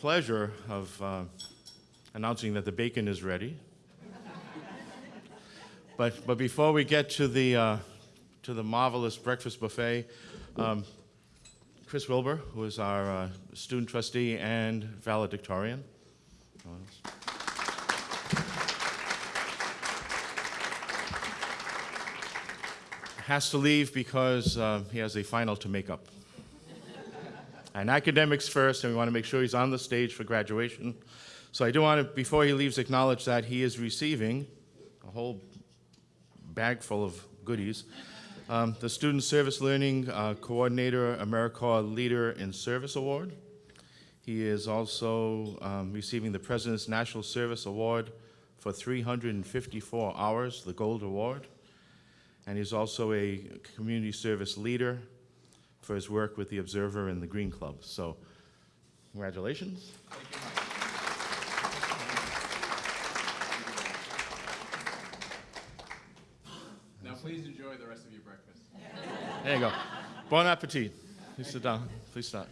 pleasure of uh, announcing that the bacon is ready. but, but before we get to the, uh, to the marvelous breakfast buffet, um, Chris Wilbur, who is our uh, student trustee and valedictorian, has to leave because uh, he has a final to make up. And academics first, and we want to make sure he's on the stage for graduation. So I do want to, before he leaves, acknowledge that he is receiving a whole bag full of goodies. Um, the Student Service Learning uh, Coordinator AmeriCorps Leader in Service Award. He is also um, receiving the President's National Service Award for 354 hours, the Gold Award and he's also a community service leader for his work with the Observer and the Green Club. So, congratulations. Now please enjoy the rest of your breakfast. There you go. Bon appetit. Please sit down. Please start.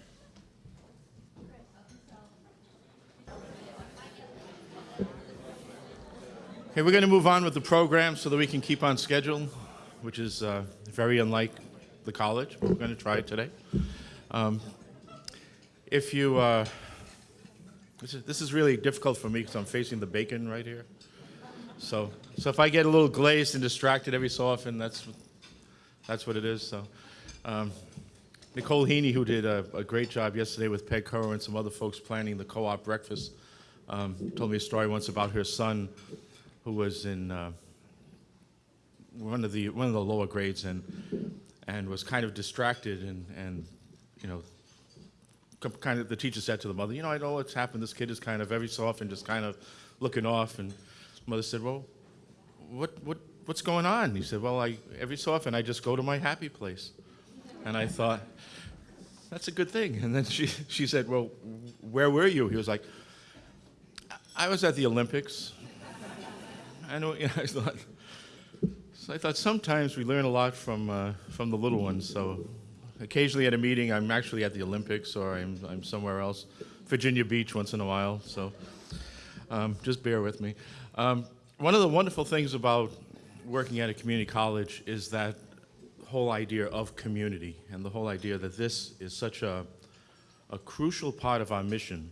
Okay, we're going to move on with the program so that we can keep on schedule which is uh, very unlike the college. We're going to try it today. Um, if you, uh, this, is, this is really difficult for me because I'm facing the bacon right here. So, so if I get a little glazed and distracted every so often, that's, that's what it is. So, um, Nicole Heaney, who did a, a, great job yesterday with Peg Currow and some other folks planning the co-op breakfast, um, told me a story once about her son who was in uh, one of the one of the lower grades and and was kind of distracted and and you know kind of the teacher said to the mother, you know, I know what's happened. This kid is kind of every so often just kind of looking off. And mother said, well, what what what's going on? He said, well, I every so often I just go to my happy place. And I thought, that's a good thing. And then she she said, well, where were you? He was like, I was at the Olympics. I know. You know I thought so I thought sometimes we learn a lot from, uh, from the little ones. So occasionally at a meeting, I'm actually at the Olympics or I'm, I'm somewhere else. Virginia Beach once in a while, so um, just bear with me. Um, one of the wonderful things about working at a community college is that whole idea of community and the whole idea that this is such a, a crucial part of our mission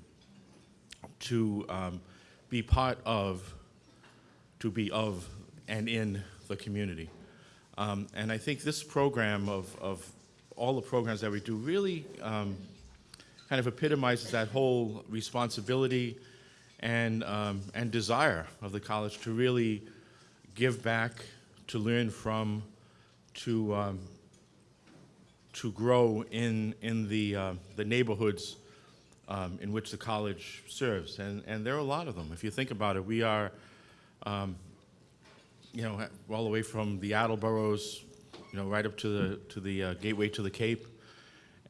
to um, be part of, to be of and in the community. Um, and I think this program of, of all the programs that we do really um, kind of epitomizes that whole responsibility and, um, and desire of the college to really give back, to learn from, to, um, to grow in, in the, uh, the neighborhoods um, in which the college serves. And, and there are a lot of them. If you think about it, we are, um, you know, all the way from the Attleboroughs, you know, right up to the to the uh, gateway to the Cape,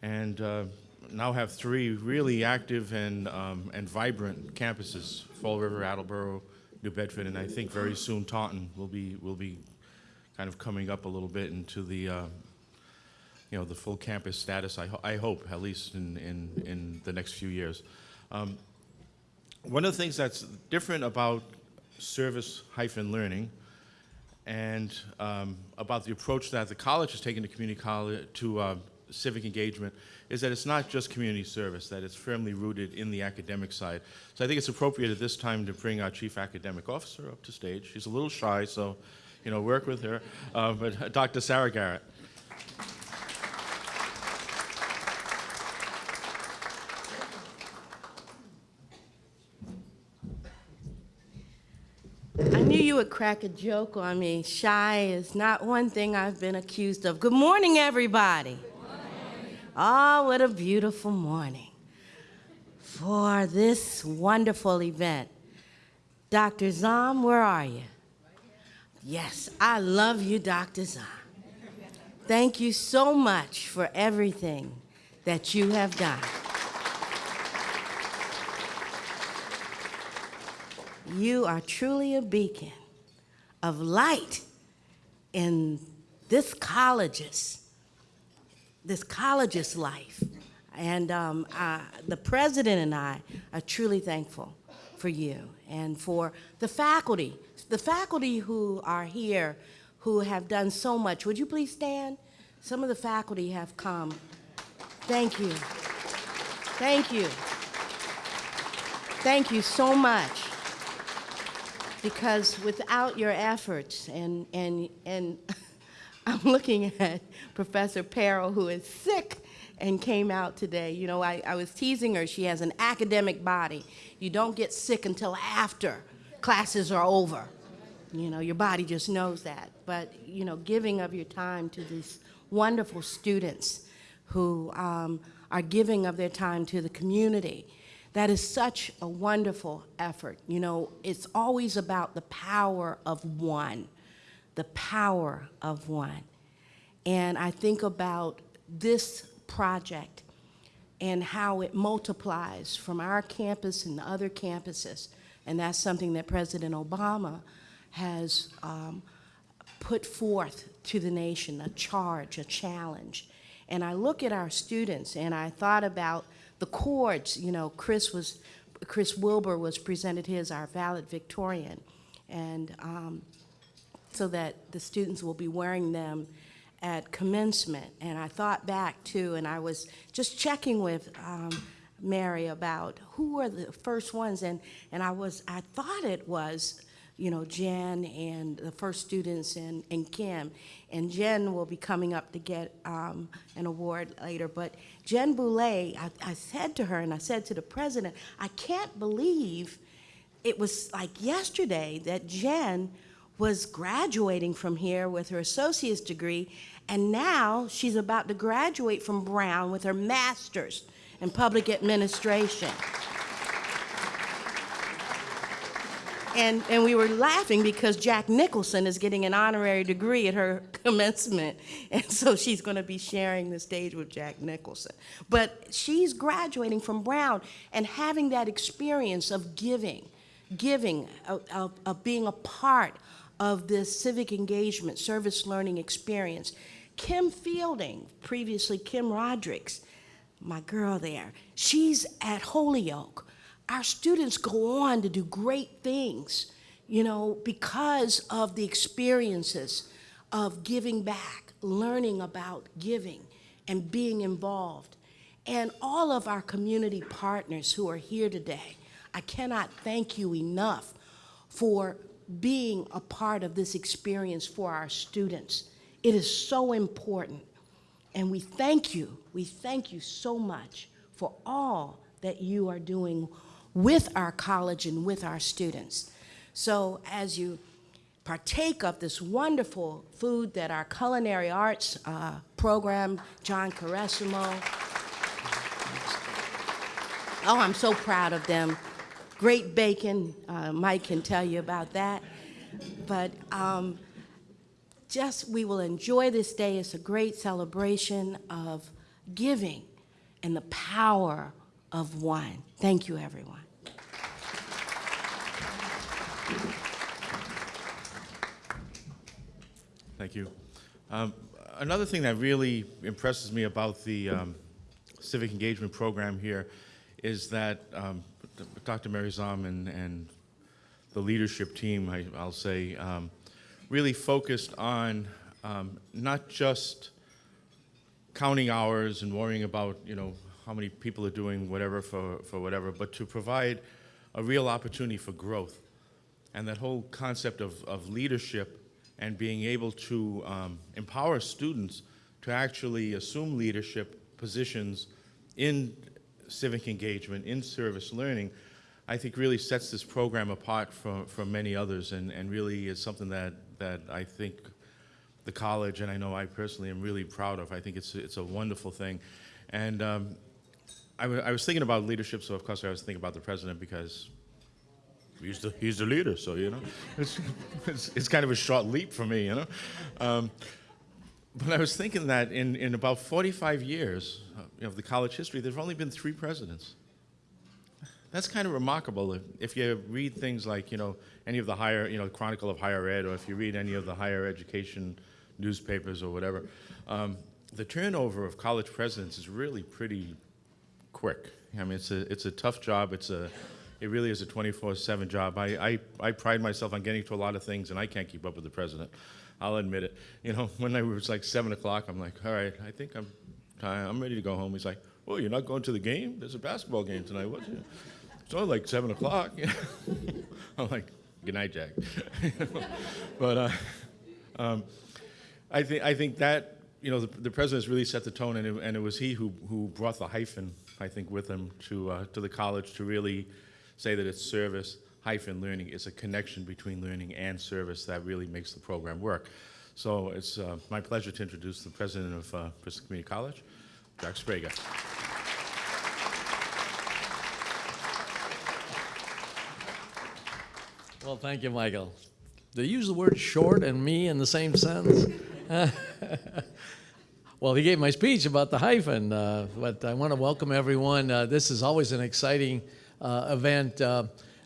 and uh, now have three really active and um, and vibrant campuses: Fall River, Attleboro, New Bedford, and I think very soon Taunton will be will be kind of coming up a little bit into the uh, you know the full campus status. I, ho I hope at least in in in the next few years. Um, one of the things that's different about service hyphen learning and um, about the approach that the college has taken to community college to uh, civic engagement is that it's not just community service, that it's firmly rooted in the academic side. So I think it's appropriate at this time to bring our chief academic officer up to stage. She's a little shy, so you know, work with her. Uh, but uh, Dr. Sarah Garrett. Would crack a joke on me. Shy is not one thing I've been accused of. Good morning, everybody. Ah, oh, what a beautiful morning for this wonderful event. Dr. Zom, where are you? Yes, I love you, Dr. Zom. Thank you so much for everything that you have done. You are truly a beacon of light in this college's, this college's life. And um, the president and I are truly thankful for you and for the faculty, the faculty who are here who have done so much. Would you please stand? Some of the faculty have come. Thank you. Thank you. Thank you so much. Because without your efforts, and, and, and I'm looking at Professor Perro, who is sick and came out today. You know, I, I was teasing her. She has an academic body. You don't get sick until after classes are over. You know, your body just knows that. But, you know, giving of your time to these wonderful students who um, are giving of their time to the community. That is such a wonderful effort. You know, it's always about the power of one, the power of one. And I think about this project and how it multiplies from our campus and other campuses. And that's something that President Obama has um, put forth to the nation, a charge, a challenge. And I look at our students and I thought about the chords, you know, Chris was, Chris Wilbur was presented his, our Valedictorian, And um, so that the students will be wearing them at commencement. And I thought back too, and I was just checking with um, Mary about who were the first ones, and, and I was, I thought it was, you know, Jen and the first students and, and Kim. And Jen will be coming up to get um, an award later. But Jen Boulay, I, I said to her, and I said to the president, I can't believe it was like yesterday that Jen was graduating from here with her associate's degree, and now she's about to graduate from Brown with her master's in public administration. And, and we were laughing because Jack Nicholson is getting an honorary degree at her commencement. And so she's going to be sharing the stage with Jack Nicholson. But she's graduating from Brown and having that experience of giving, giving, of, of, of being a part of this civic engagement, service learning experience. Kim Fielding, previously Kim Rodericks, my girl there, she's at Holyoke our students go on to do great things, you know, because of the experiences of giving back, learning about giving and being involved. And all of our community partners who are here today, I cannot thank you enough for being a part of this experience for our students. It is so important. And we thank you, we thank you so much for all that you are doing with our college and with our students. So as you partake of this wonderful food that our culinary arts uh, program, John Caressimo, oh, I'm so proud of them. Great bacon, uh, Mike can tell you about that. But um, just, we will enjoy this day. It's a great celebration of giving and the power of one. Thank you, everyone. Thank you. Um, another thing that really impresses me about the um, civic engagement program here is that um, Dr. Mary Zom and, and the leadership team, I, will say, um, really focused on um, not just counting hours and worrying about, you know, how many people are doing whatever for, for whatever, but to provide a real opportunity for growth. And that whole concept of, of leadership and being able to um, empower students to actually assume leadership positions in civic engagement, in service learning, I think really sets this program apart from, from many others and, and really is something that, that I think the college, and I know I personally am really proud of. I think it's, it's a wonderful thing. And um, I, was thinking about leadership, so of course I was thinking about the president because he's the, he's the leader, so, you know, it's, it's, it's kind of a short leap for me, you know. Um, but I was thinking that in, in about 45 years of the college history, there's only been three presidents. That's kind of remarkable if, if you read things like, you know, any of the higher, you know, Chronicle of Higher Ed, or if you read any of the higher education newspapers or whatever. Um, the turnover of college presidents is really pretty quick. I mean, it's a, it's a tough job. It's a, it really is a 24/7 job. I, I, I pride myself on getting to a lot of things, and I can't keep up with the president. I'll admit it. You know, when I was like seven o'clock, I'm like, all right, I think I'm. I'm ready to go home. He's like, oh, you're not going to the game? There's a basketball game tonight. It? It's only like seven o'clock. I'm like, good night, Jack. but uh, um, I think I think that you know the, the president's really set the tone, and it, and it was he who who brought the hyphen I think with him to uh, to the college to really say that it's service hyphen learning. It's a connection between learning and service that really makes the program work. So it's uh, my pleasure to introduce the president of uh, Bristol Community College, Jack Sprague. Well, thank you, Michael. They use the word short and me in the same sentence. well, he gave my speech about the hyphen, uh, but I want to welcome everyone. Uh, this is always an exciting event, uh,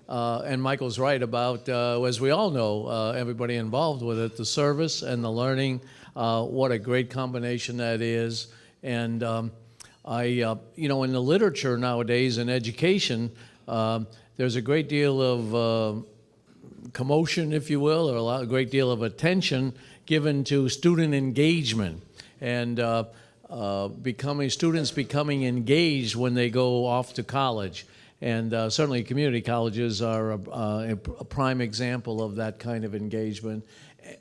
uh, and Michael's right about, uh, as we all know, uh, everybody involved with it, the service and the learning. Uh, what a great combination that is. And um, I, uh, you know, in the literature nowadays in education, there's a great deal of uh, commotion, if you will, or a, lot, a great deal of attention given to student engagement and uh, uh, becoming students becoming engaged when they go off to college. And uh, certainly, community colleges are a, a, a prime example of that kind of engagement.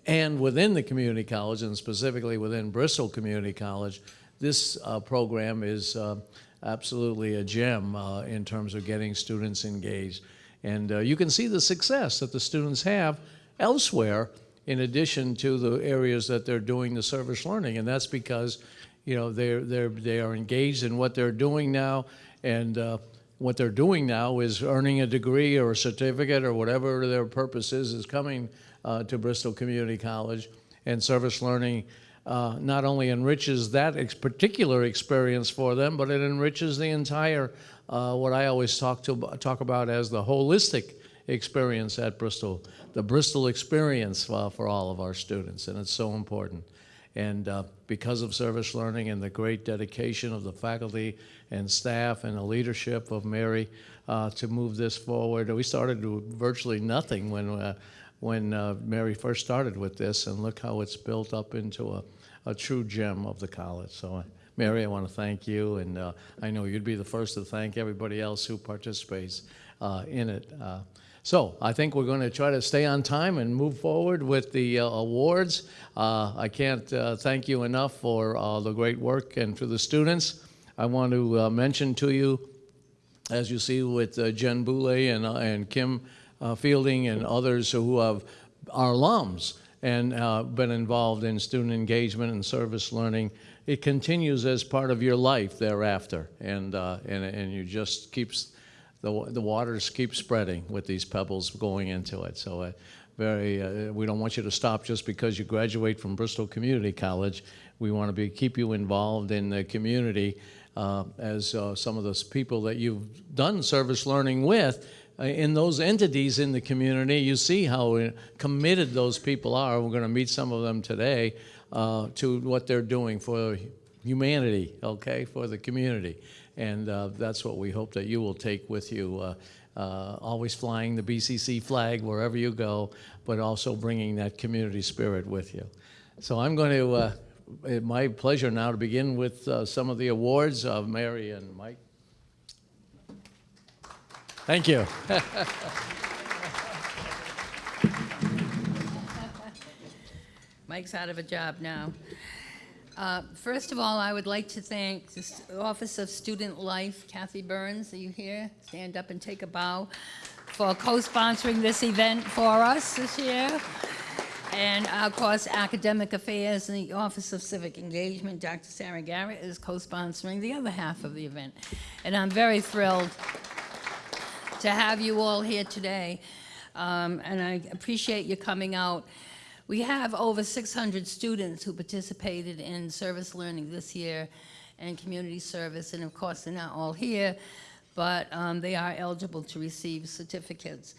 And within the community college, and specifically within Bristol Community College, this uh, program is uh, absolutely a gem uh, in terms of getting students engaged. And uh, you can see the success that the students have elsewhere in addition to the areas that they're doing the service learning. And that's because, you know, they're, they're, they are engaged in what they're doing now. And uh, what they're doing now is earning a degree or a certificate or whatever their purpose is, is coming uh, to Bristol Community College. And service learning uh, not only enriches that ex particular experience for them, but it enriches the entire, uh, what I always talk, to, talk about as the holistic experience at Bristol, the Bristol experience uh, for all of our students, and it's so important. And uh, because of service learning and the great dedication of the faculty and staff and the leadership of Mary uh, to move this forward, we started with virtually nothing when, uh, when uh, Mary first started with this, and look how it's built up into a, a true gem of the college. So, uh, Mary, I want to thank you, and uh, I know you'd be the first to thank everybody else who participates in it. So I think we're going to try to stay on time and move forward with the uh, awards. Uh, I can't uh, thank you enough for uh, the great work and for the students. I want to uh, mention to you, as you see with uh, Jen Boulay and, and Kim Fielding and others who have, are alums and been involved in student engagement and service learning, it continues as part of your life thereafter. And, and, and you just keeps, the, the waters keep spreading with these pebbles going into it. So uh, very, uh, we don't want you to stop just because you graduate from Bristol Community College. We want to be, keep you involved in the community uh, as uh, some of those people that you've done service learning with uh, in those entities in the community. You see how uh, committed those people are. We're going to meet some of them today to what they're doing for humanity, okay, for the community. And uh, that's what we hope that you will take with you. Uh, uh, always flying the BCC flag wherever you go, but also bringing that community spirit with you. So I'm going to, it's my pleasure now to begin with uh, some of the awards of Mary and Mike. Thank you. Mike's out of a job now. Uh, First of all, I would like to thank the Office of Student Life, Kathy Burns, are you here? Stand up and take a bow, for co-sponsoring this event for us this year. And of course, Academic Affairs and the Office of Civic Engagement, Dr. Sarah Garrett is co-sponsoring the other half of the event. And I'm very thrilled to have you all here today, um, and I appreciate you coming out. We have over 600 students who participated in service learning this year and community service, and of course, they're not all here, but um, they are eligible to receive certificates.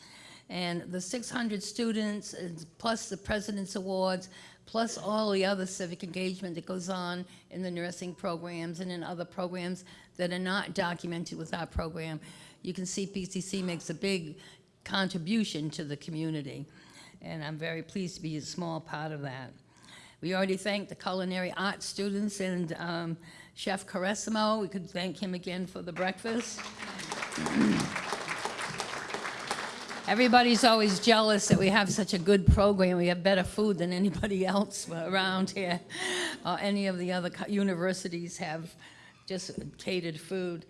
And the 600 students, plus the President's Awards, plus all the other civic engagement that goes on in the nursing programs and in other programs, that are not documented with our program. You can see BCC makes a big contribution to the community, and I'm very pleased to be a small part of that. We already thanked the culinary arts students and um, Chef Caressimo. We could thank him again for the breakfast. Everybody's always jealous that we have such a good program. We have better food than anybody else around here. or any of the other universities have just catered food.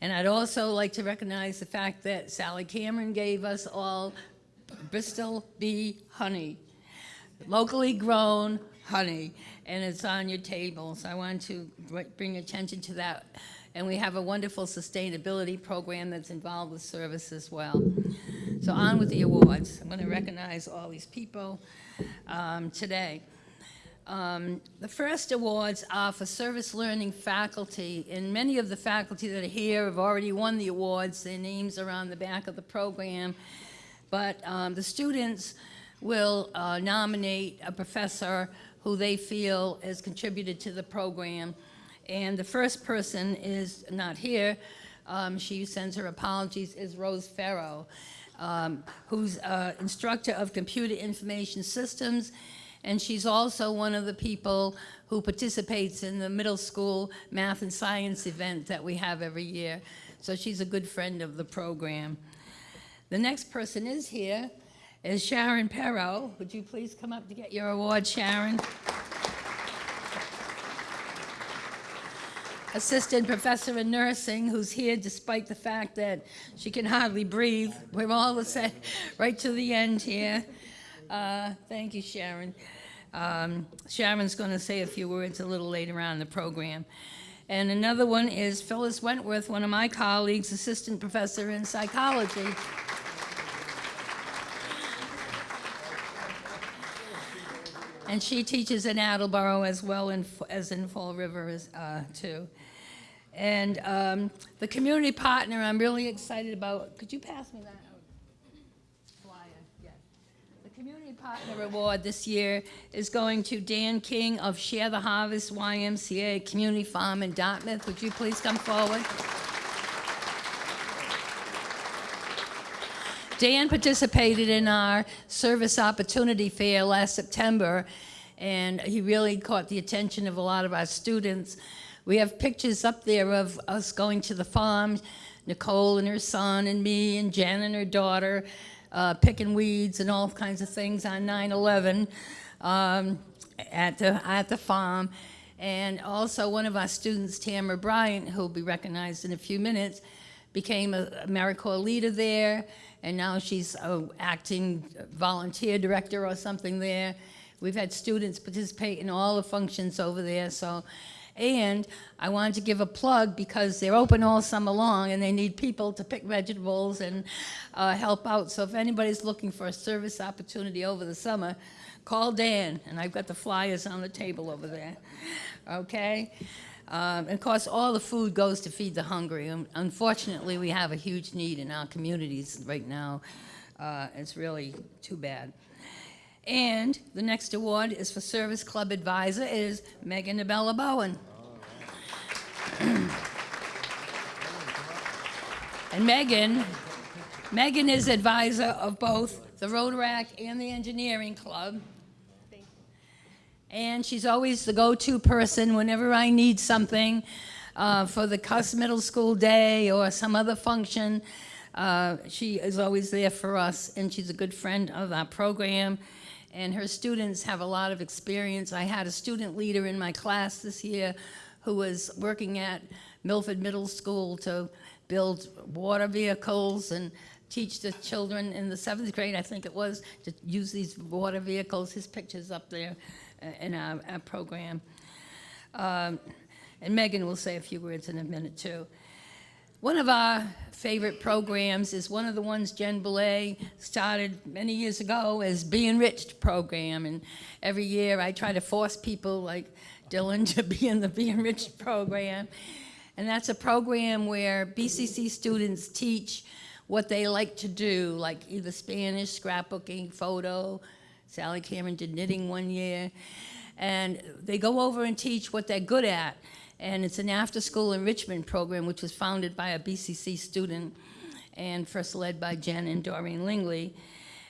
And I'd also like to recognize the fact that Sally Cameron gave us all Bristol bee honey, locally grown honey, and it's on your table. So I want to bring attention to that. And we have a wonderful sustainability program that's involved with service as well. So on with the awards. I'm going to recognize all these people um, today. Um, The first awards are for service learning faculty, and many of the faculty that are here have already won the awards. Their names are on the back of the program. But um, the students will uh, nominate a professor who they feel has contributed to the program. And the first person is not here. Um, She sends her apologies, is Rose Farrow, um, who's instructor of computer information systems. And she's also one of the people who participates in the middle school math and science event that we have every year. So she's a good friend of the program. The next person is here, is Sharon Perro. Would you please come up to get your award, Sharon? Assistant Professor in Nursing, who's here despite the fact that she can hardly breathe. We're all same, right to the end here. Uh, Thank you, Sharon. Um, Sharon's going to say a few words a little later on in the program. And another one is Phyllis Wentworth, one of my colleagues, Assistant Professor in Psychology. And she teaches in Attleboro as well in- as in Fall River as, uh, too. And um, the community partner, I'm really excited about. Could you pass me that. The Community Partner Award this year is going to Dan King of Share the Harvest YMCA Community Farm in Dartmouth. Would you please come forward? Dan participated in our Service Opportunity Fair last September, and he really caught the attention of a lot of our students. We have pictures up there of us going to the farm, Nicole and her son, and me, and Jen and her daughter, uh, picking weeds and all kinds of things on 9 11 um, at, the, at the farm. And also, one of our students, Tamara Bryant, who will be recognized in a few minutes, became a AmeriCorps leader there, and now she's a acting volunteer director or something there. We've had students participate in all the functions over there, so. And I wanted to give a plug because they're open all summer long and they need people to pick vegetables and uh, help out. So if anybody's looking for a service opportunity over the summer, call Dan, and I've got the flyers on the table over there. Okay? Um, and of course, all the food goes to feed the hungry. Um, Unfortunately, we have a huge need in our communities right now. Uh, it's really too bad. And the next award is for Service Club Advisor is Megan Abella Bowen. and Megan, Megan is advisor of both the Rotaract and the Engineering Club. And she's always the go-to person whenever I need something uh, for the Cuss Middle School Day or some other function. Uh, she is always there for us, and she's a good friend of our program. And her students have a lot of experience. I had a student leader in my class this year who was working at Milford Middle School to build water vehicles and teach the children in the seventh grade, I think it was, to use these water vehicles. His picture's up there in our, our program. Um, and Megan will say a few words in a minute, too. One of our favorite programs is one of the ones Jen Boulay started many years ago as Be Enriched program. And every year I try to force people like Dylan to be in the Be Enriched program. And that's a program where BCC students teach what they like to do, like either Spanish, scrapbooking, photo. Sally Cameron did knitting one year. And they go over and teach what they're good at. And it's an after-school enrichment program which was founded by a BCC student and first led by Jen and Doreen Lingley.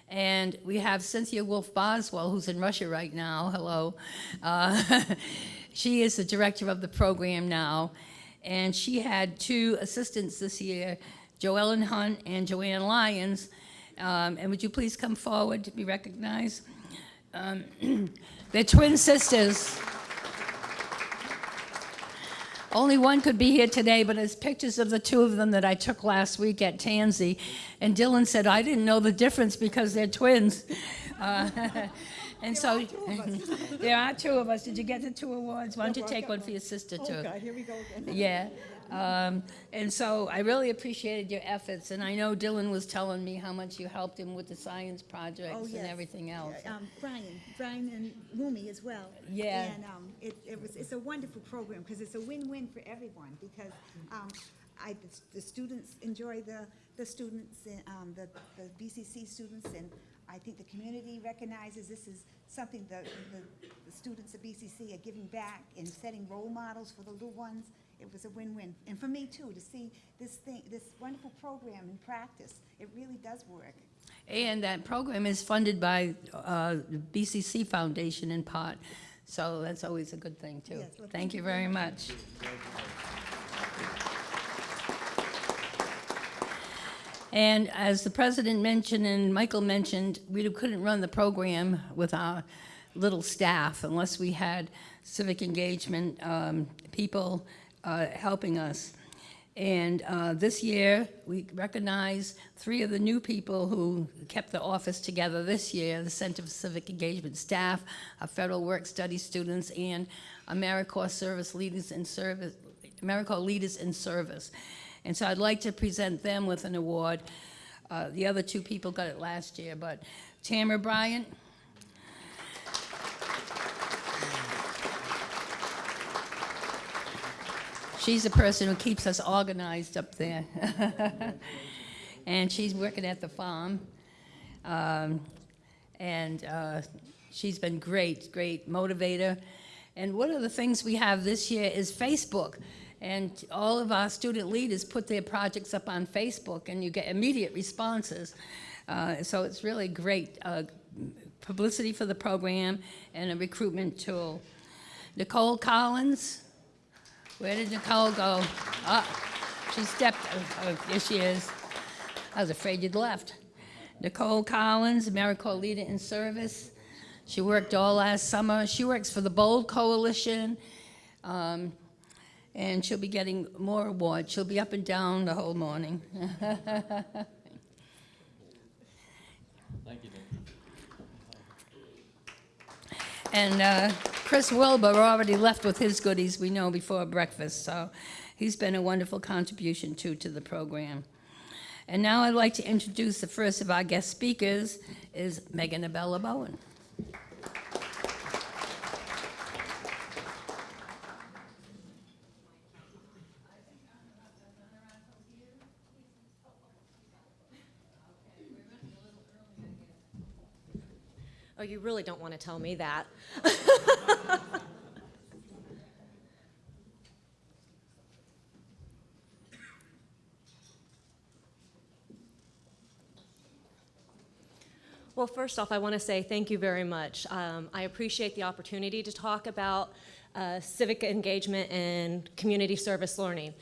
And we have Cynthia Wolf Boswell, who's in Russia right now. Hello. Uh, she is the director of the program now. And she had two assistants this year, Joellen Hunt and Joanne Lyons. Um, and would you please come forward to be recognized? Um, they're twin sisters. Only one could be here today, but there's pictures of the two of them that I took last week at Tansey. And Dylan said, I didn't know the difference because they're twins. Uh, and so there are two of us. Did you get the two awards? Why don't you take one for your sister, too? Oh, God, here we go again. Yeah. Um, and so I really appreciated your efforts. And I know Dylan was telling me how much you helped him with the science Oh, projects and everything else. Yeah, Um, Brian, Brian and Lumi as well. Yeah. And, um, it, it was, it's a wonderful program, because it's a win-win for everyone, because, um, I, the s- the students enjoy the, the students, and, um, the, the BCC students, and I think the community recognizes this is something the, the, the students at BCC are giving back and setting role models for the little ones. It was a win-win, and for me too, to see this thing, this wonderful program in practice, it really does work. And that program is funded by uh, the BCC Foundation in part. So that's always a good thing, too. Yes, well, Thank you very much. And as the president mentioned and Michael mentioned, we couldn't run the program with our little staff unless we had civic engagement um, people uh, helping us. And uh, this year, we recognize three of the new people who kept the office together this year, the Center for Civic Engagement staff, our Federal Work Study students, and AmeriCorps Service Leaders in Service, AmeriCorps Leaders in Service. And so I'd like to present them with an award. Uh, The other two people got it last year, but Tamara Bryant, She's the person who keeps us organized up there. and she's working at the farm. Um, and uh, she's been great, great motivator. And one of the things we have this year is Facebook. And all of our student leaders put their projects up on Facebook, and you get immediate responses. Uh, so it's really great uh, publicity for the program and a recruitment tool. Nicole Collins, where did Nicole go? Ah, she stepped, oh, oh, there she is. I was afraid you'd left. Nicole Collins, AmeriCorps Leader in Service. She worked all last summer. She works for the Bold Coalition. Um, and she'll be getting more awards. She'll be up and down the whole morning. Thank you, And uh, Chris Wilbur already left with his goodies, we know, before breakfast, so he's been a wonderful contribution, too, to the program. And now I'd like to introduce the first of our guest speakers, is Megan Abella Bowen. Oh, you really don't want to tell me that. Well, first off, I want to say thank you very much. Um, I appreciate the opportunity to talk about uh, civic engagement and community service learning.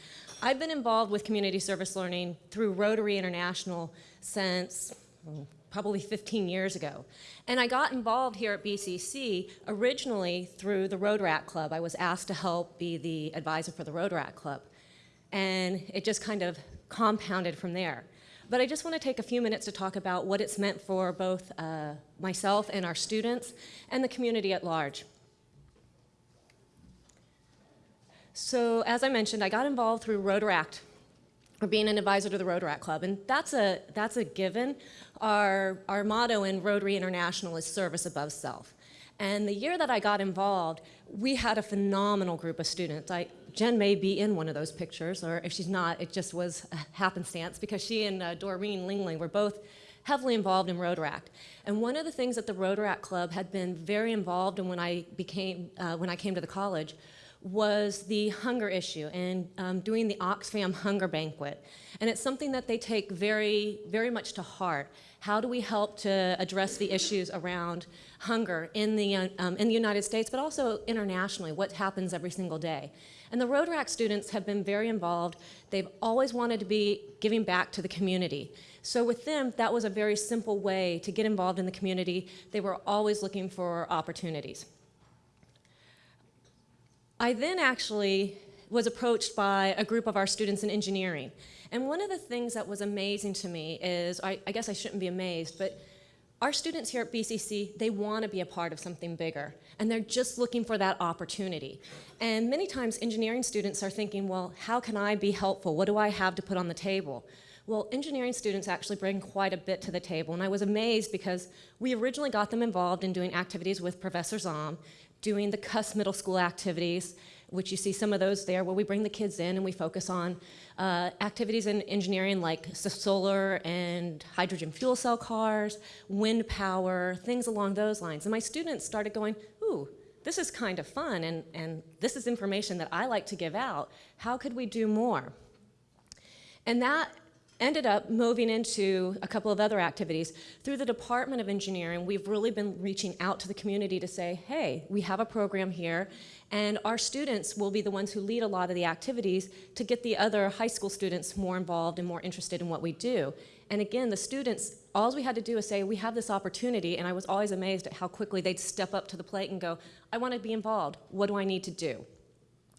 I've been involved with community service learning through Rotary International since mm, probably 15 years ago. And I got involved here at BCC originally through the Rotaract Club. I was asked to help be the advisor for the Rotaract Club. And it just kind of compounded from there. But I just want to take a few minutes to talk about what it's meant for both uh, myself and our students and the community at large. So as I mentioned, I got involved through Rotaract, or being an advisor to the Rotaract Club, and that's a, that's a given. Our, our motto in Rotary International is service above self. And the year that I got involved, we had a phenomenal group of students. I, Jen may be in one of those pictures, or if she's not, it just was a happenstance because she and uh, Doreen Lingley were both heavily involved in Rotaract. And one of the things that the Rotaract Club had been very involved in when I became, uh, when I came to the college was the hunger issue and um, doing the Oxfam Hunger Banquet. And it's something that they take very, very much to heart. How do we help to address the issues around hunger in the, um, in the United States, but also internationally, what happens every single day? And the Rotaract students have been very involved. They've always wanted to be giving back to the community. So with them, that was a very simple way to get involved in the community. They were always looking for opportunities. I then actually was approached by a group of our students in engineering. And one of the things that was amazing to me is, I, I guess I shouldn't be amazed, but our students here at BCC, they want to be a part of something bigger, and they're just looking for that opportunity. And many times engineering students are thinking, well, how can I be helpful? What do I have to put on the table? Well, engineering students actually bring quite a bit to the table, and I was amazed because we originally got them involved in doing activities with Professor Zom, doing the CUS middle school activities, which you see some of those there where we bring the kids in and we focus on uh, activities in engineering like solar and hydrogen fuel cell cars, wind power, things along those lines. And my students started going, ooh, this is kind of fun and, and this is information that I like to give out. How could we do more? And that ended up moving into a couple of other activities. Through the Department of Engineering, we've really been reaching out to the community to say, hey, we have a program here, and our students will be the ones who lead a lot of the activities to get the other high school students more involved and more interested in what we do. And again, the students, all we had to do is say, we have this opportunity, and I was always amazed at how quickly they'd step up to the plate and go, I want to be involved. What do I need to do?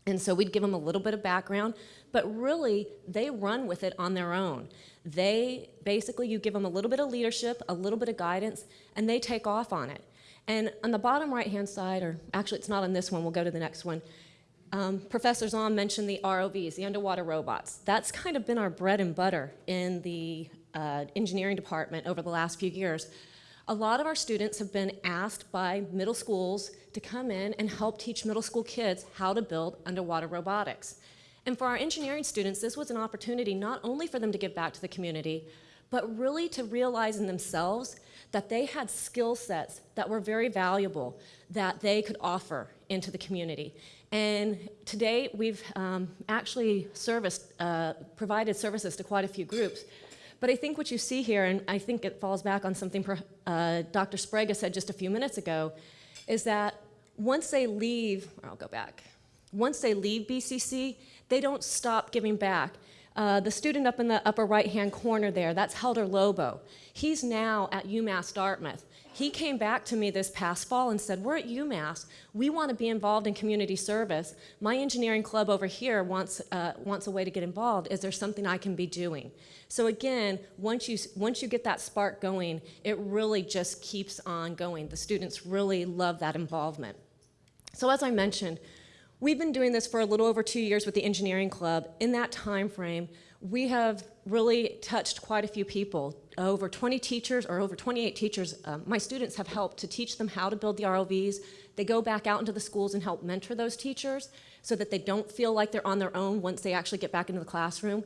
And so we'd give them a little bit of background, but really they run with it on their own. They basically, you give them a little bit of leadership, a little bit of guidance, and they take off on it. And on the bottom right hand side, or actually it's not on this one, we'll go to the next one. Um, Professor Zahn mentioned the ROVs, the underwater robots. That's kind of been our bread and butter in the uh, engineering department over the last few years. A lot of our students have been asked by middle schools to come in and help teach middle school kids how to build underwater robotics. And for our engineering students, this was an opportunity not only for them to give back to the community, but really to realize in themselves that they had skill sets that were very valuable that they could offer into the community. And today we've um, actually serviced, uh, provided services to quite a few groups. But I think what you see here, and I think it falls back on something uh, Dr. Sprague said just a few minutes ago, is that once they leave, I'll go back, once they leave BCC, they don't stop giving back. Uh, the student up in the upper right-hand corner there, that's Helder Lobo. He's now at UMass Dartmouth. He came back to me this past fall and said, we're at UMass. We want to be involved in community service. My engineering club over here wants, uh, wants a way to get involved. Is there something I can be doing? So again, once you, once you get that spark going, it really just keeps on going. The students really love that involvement. So as I mentioned, we've been doing this for a little over two years with the engineering club. In that time frame, we have really touched quite a few people. Over 20 teachers, or over 28 teachers, um, my students have helped to teach them how to build the ROVs. They go back out into the schools and help mentor those teachers so that they don't feel like they're on their own once they actually get back into the classroom.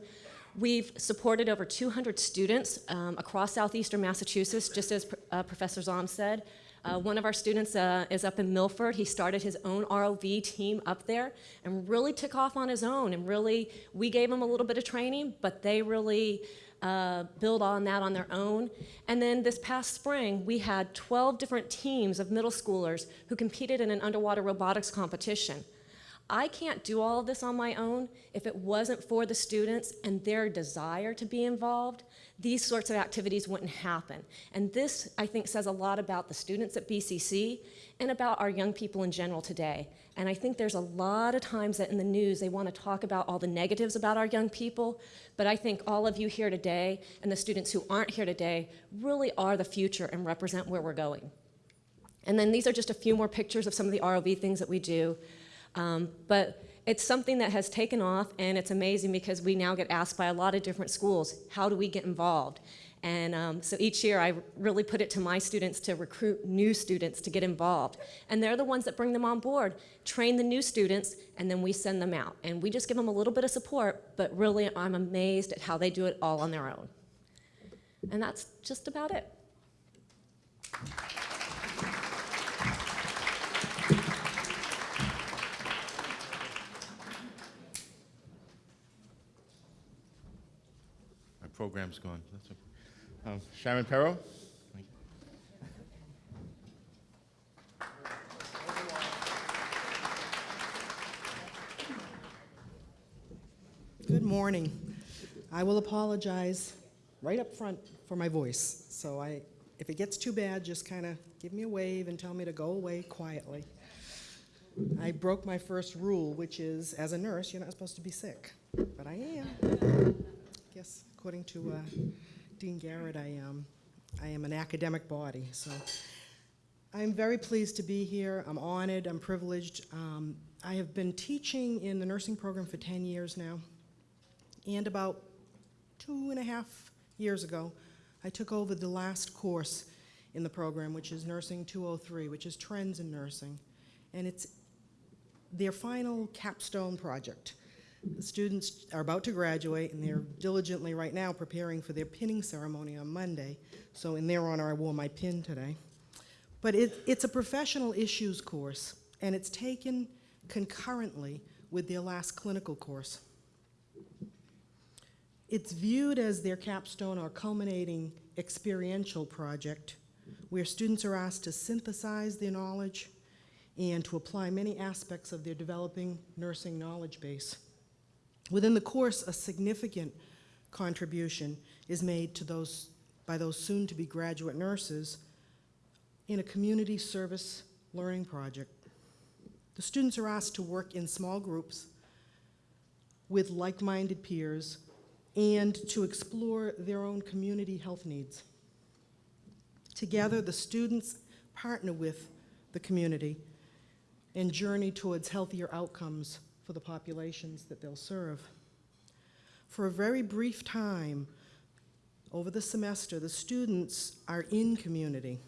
We've supported over 200 students um, across southeastern Massachusetts, just as uh, Professor Zom said. Uh, one of our students uh, is up in Milford. He started his own ROV team up there and really took off on his own. And really, we gave him a little bit of training, but they really uh, build on that on their own. And then this past spring, we had 12 different teams of middle schoolers who competed in an underwater robotics competition. I can't do all of this on my own if it wasn't for the students and their desire to be involved these sorts of activities wouldn't happen. And this, I think, says a lot about the students at BCC and about our young people in general today. And I think there's a lot of times that in the news they want to talk about all the negatives about our young people, but I think all of you here today and the students who aren't here today really are the future and represent where we're going. And then these are just a few more pictures of some of the ROV things that we do. Um, but it's something that has taken off and it's amazing because we now get asked by a lot of different schools, how do we get involved? And um, so each year I really put it to my students to recruit new students to get involved. And they're the ones that bring them on board, train the new students, and then we send them out. And we just give them a little bit of support, but really I'm amazed at how they do it all on their own. And that's just about it. Program's gone. That's okay. Um, Sharon Perro? Good morning. I will apologize right up front for my voice. So I, if it gets too bad, just kind of give me a wave and tell me to go away quietly. I broke my first rule, which is, as a nurse, you're not supposed to be sick, but I am. Yes, according to uh, Dean Garrett, I am. I am an academic body, so I'm very pleased to be here. I'm honored. I'm privileged. Um, I have been teaching in the nursing program for 10 years now. And about two and a half years ago, I took over the last course in the program, which is Nursing 203, which is Trends in Nursing. And it's their final capstone project. Students are about to graduate, and they're diligently right now preparing for their pinning ceremony on Monday. So in their honor, I wore my pin today. But it, it's a professional issues course, and it's taken concurrently with their last clinical course. It's viewed as their capstone or culminating experiential project where students are asked to synthesize their knowledge and to apply many aspects of their developing nursing knowledge base. Within the course, a significant contribution is made to those, by those soon-to-be graduate nurses in a community service learning project. The students are asked to work in small groups with like-minded peers and to explore their own community health needs. Together, the students partner with the community and journey towards healthier outcomes for the populations that they'll serve. For a very brief time over the semester, the students are in community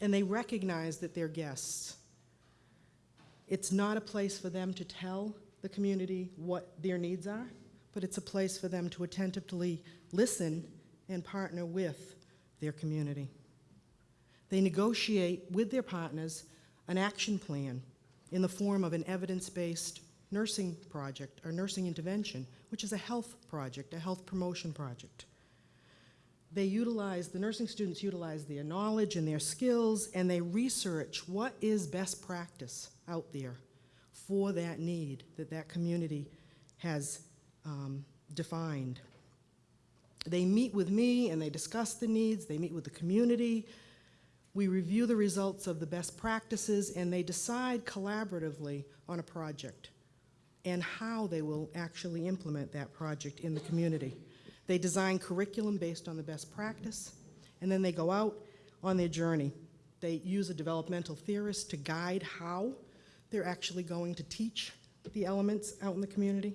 and they recognize that they're guests. It's not a place for them to tell the community what their needs are, but it's a place for them to attentively listen and partner with their community. They negotiate with their partners an action plan in the form of an evidence-based nursing project or nursing intervention, which is a health project, a health promotion project. They utilize, the nursing students utilize their knowledge and their skills and they research what is best practice out there for that need that that community has um, defined. They meet with me and they discuss the needs, they meet with the community, we review the results of the best practices and they decide collaboratively on a project and how they will actually implement that project in the community. They design curriculum based on the best practice and then they go out on their journey. They use a developmental theorist to guide how they're actually going to teach the elements out in the community.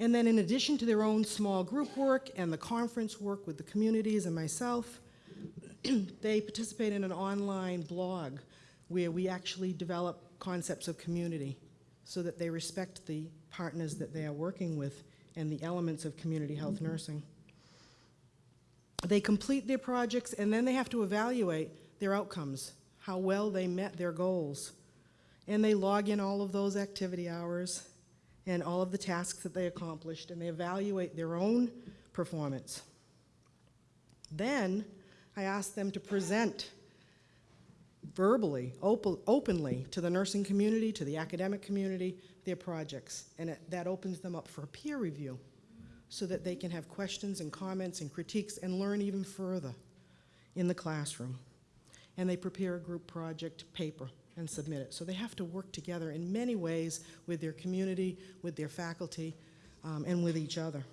And then in addition to their own small group work and the conference work with the communities and myself, they participate in an online blog where we actually develop concepts of community so that they respect the partners that they are working with and the elements of community health mm-hmm. nursing. They complete their projects and then they have to evaluate their outcomes, how well they met their goals. And they log in all of those activity hours and all of the tasks that they accomplished and they evaluate their own performance. Then I ask them to present verbally, op openly to the nursing community, to the academic community, their projects. And it, that opens them up for peer review so that they can have questions and comments and critiques and learn even further in the classroom. And they prepare a group project paper and submit it. So they have to work together in many ways with their community, with their faculty, um, and with each other.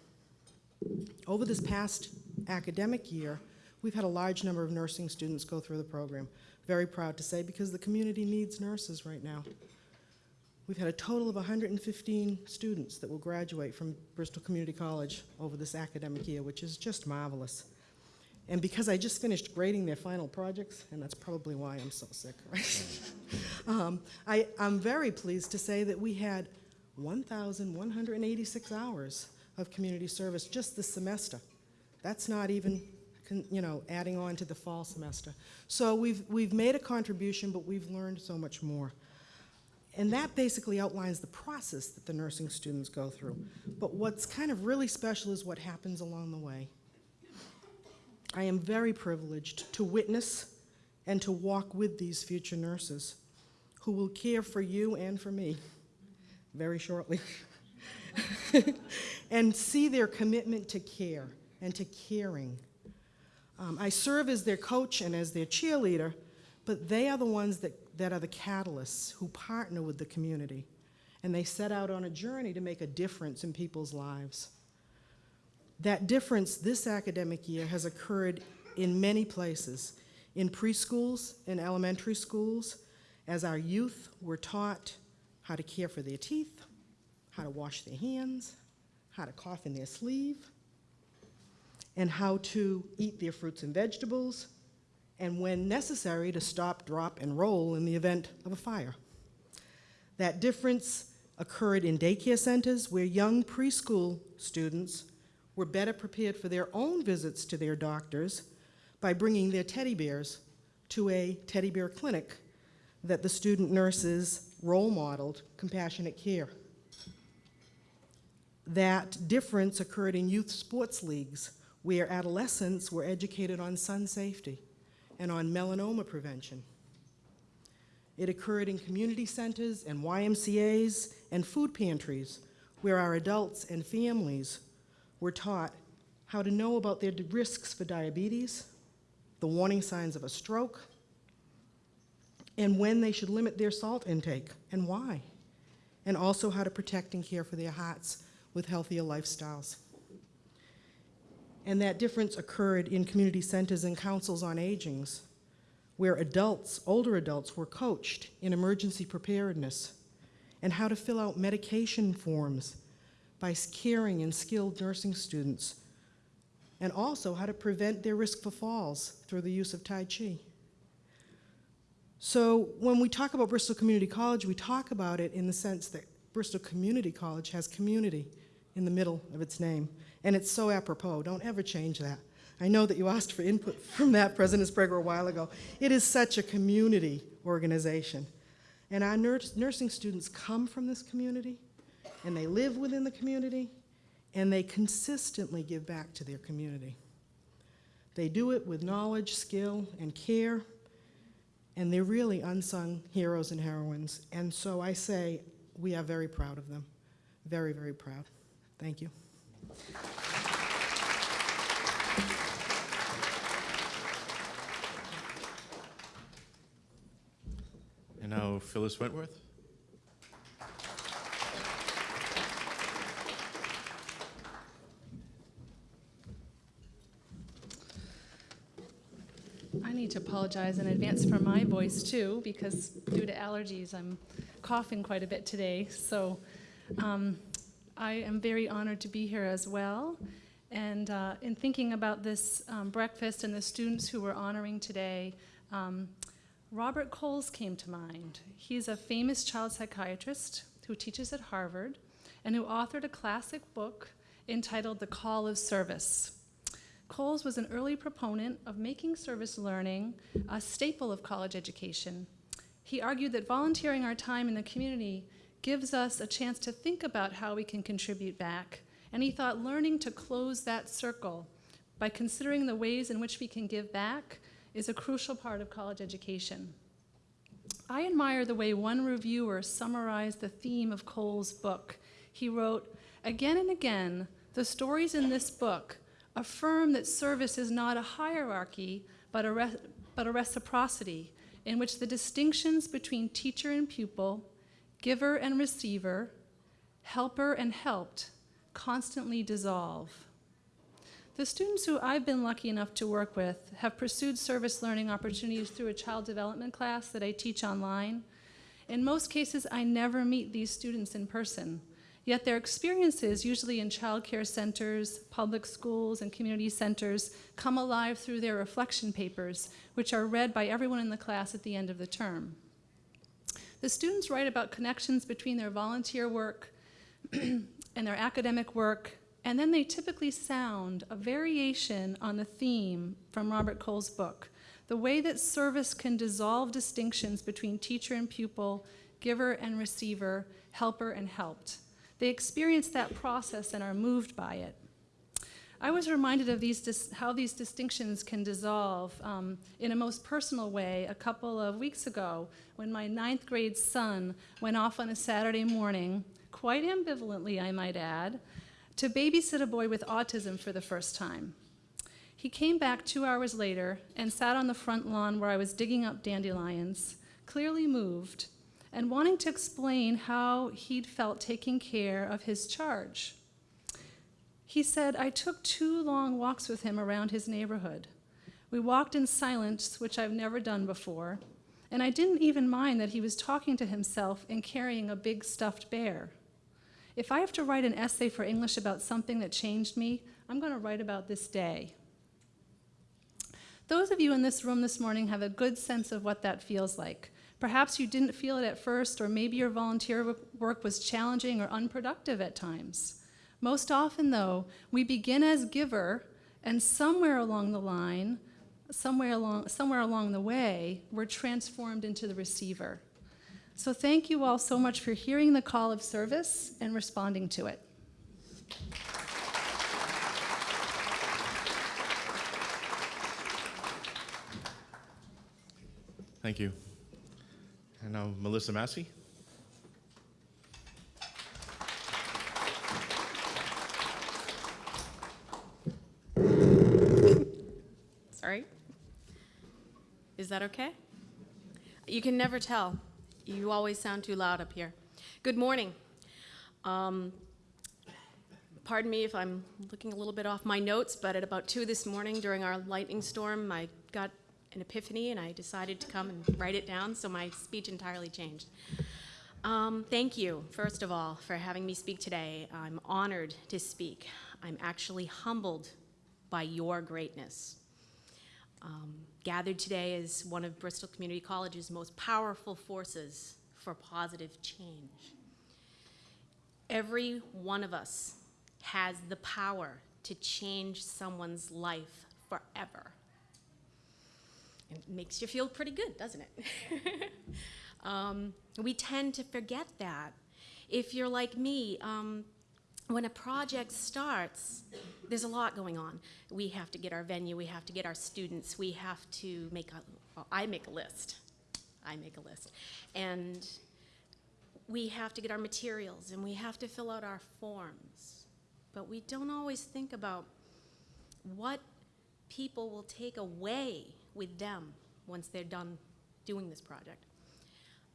Over this past academic year, we've had a large number of nursing students go through the program. Very proud to say, because the community needs nurses right now. We've had a total of 115 students that will graduate from Bristol Community College over this academic year, which is just marvelous. And because I just finished grading their final projects, and that's probably why I'm so sick, right? um, I, I'm very pleased to say that we had 1,186 hours of community service just this semester. That's not even, you know, adding on to the fall semester. So we've, we've made a contribution, but we've learned so much more. And that basically outlines the process that the nursing students go through. But what's kind of really special is what happens along the way. I am very privileged to witness and to walk with these future nurses who will care for you and for me very shortly. and see their commitment to care and to caring. Um, I serve as their coach and as their cheerleader, but they are the ones that, that are the catalysts who partner with the community. And they set out on a journey to make a difference in people's lives. That difference this academic year has occurred in many places, in preschools, in elementary schools, as our youth were taught how to care for their teeth, how to wash their hands, how to cough in their sleeve, and how to eat their fruits and vegetables, and when necessary, to stop, drop, and roll in the event of a fire. That difference occurred in daycare centers where young preschool students were better prepared for their own visits to their doctors by bringing their teddy bears to a teddy bear clinic that the student nurses role modeled compassionate care. That difference occurred in youth sports leagues where adolescents were educated on sun safety and on melanoma prevention. It occurred in community centers and YMCAs and food pantries where our adults and families were taught how to know about their risks for diabetes, the warning signs of a stroke, and when they should limit their salt intake and why, and also how to protect and care for their hearts with healthier lifestyles. And that difference occurred in community centers and councils on agings, where adults, older adults, were coached in emergency preparedness and how to fill out medication forms by caring and skilled nursing students, and also how to prevent their risk for falls through the use of Tai Chi. So when we talk about Bristol Community College, we talk about it in the sense that Bristol Community College has community in the middle of its name. And it's so apropos. Don't ever change that. I know that you asked for input from that, President Sprague, a while ago. It is such a community organization. And our nursing students come from this community, and they live within the community, and they consistently give back to their community. They do it with knowledge, skill, and care, and they're really unsung heroes and heroines. And so I say we are very proud of them. Very, very proud. Thank you. And now Phyllis Wentworth. I need to apologize in advance for my voice too, because due to allergies, I'm coughing quite a bit today. So um, I am very honored to be here as well. And uh, in thinking about this um, breakfast and the students who we're honoring today, um, Robert Coles came to mind. He's a famous child psychiatrist who teaches at Harvard and who authored a classic book entitled The Call of Service. Coles was an early proponent of making service learning a staple of college education. He argued that volunteering our time in the community gives us a chance to think about how we can contribute back, and he thought learning to close that circle by considering the ways in which we can give back is a crucial part of college education. I admire the way one reviewer summarized the theme of Coles' book. He wrote, Again and again, the stories in this book affirm that service is not a hierarchy, but a, but a reciprocity in which the distinctions between teacher and pupil, giver and receiver, helper and helped constantly dissolve. The students who I've been lucky enough to work with have pursued service learning opportunities through a child development class that I teach online. In most cases, I never meet these students in person. Yet their experiences, usually in child care centers, public schools, and community centers, come alive through their reflection papers, which are read by everyone in the class at the end of the term. The students write about connections between their volunteer work and their academic work, and then they typically sound a variation on the theme from Robert Coles' book, the way that service can dissolve distinctions between teacher and pupil, giver and receiver, helper and helped. They experience that process and are moved by it. I was reminded of these how these distinctions can dissolve um, in a most personal way a couple of weeks ago when my ninth grade son went off on a Saturday morning, quite ambivalently, I might add, to babysit a boy with autism for the first time. He came back two hours later and sat on the front lawn where I was digging up dandelions, clearly moved and wanting to explain how he'd felt taking care of his charge. He said, I took two long walks with him around his neighborhood. We walked in silence, which I've never done before, and I didn't even mind that he was talking to himself and carrying a big stuffed bear. If I have to write an essay for English about something that changed me, I'm going to write about this day. Those of you in this room this morning have a good sense of what that feels like. Perhaps you didn't feel it at first, or maybe your volunteer work was challenging or unproductive at times. Most often, though, we begin as giver, and somewhere along the line, somewhere along, somewhere along the way, we're transformed into the receiver. So thank you all so much for hearing the call of service and responding to it. Thank you. And now Melissa Massey. Sorry. Is that okay? You can never tell. You always sound too loud up here. Good morning. Um, pardon me if I'm looking a little bit off my notes, but at about 2 this morning during our lightning storm, I got an epiphany and I decided to come and write it down, so my speech entirely changed. Um, thank you, first of all, for having me speak today. I'm honored to speak. I'm actually humbled by your greatness. Um, gathered today is one of Bristol Community College's most powerful forces for positive change. Every one of us has the power to change someone's life forever. It makes you feel pretty good, doesn't it? um, we tend to forget that. If you're like me, um, when a project starts, there's a lot going on. We have to get our venue, we have to get our students, we have to make a, well, I make a list. I make a list. And we have to get our materials and we have to fill out our forms. But we don't always think about what people will take away with them once they're done doing this project.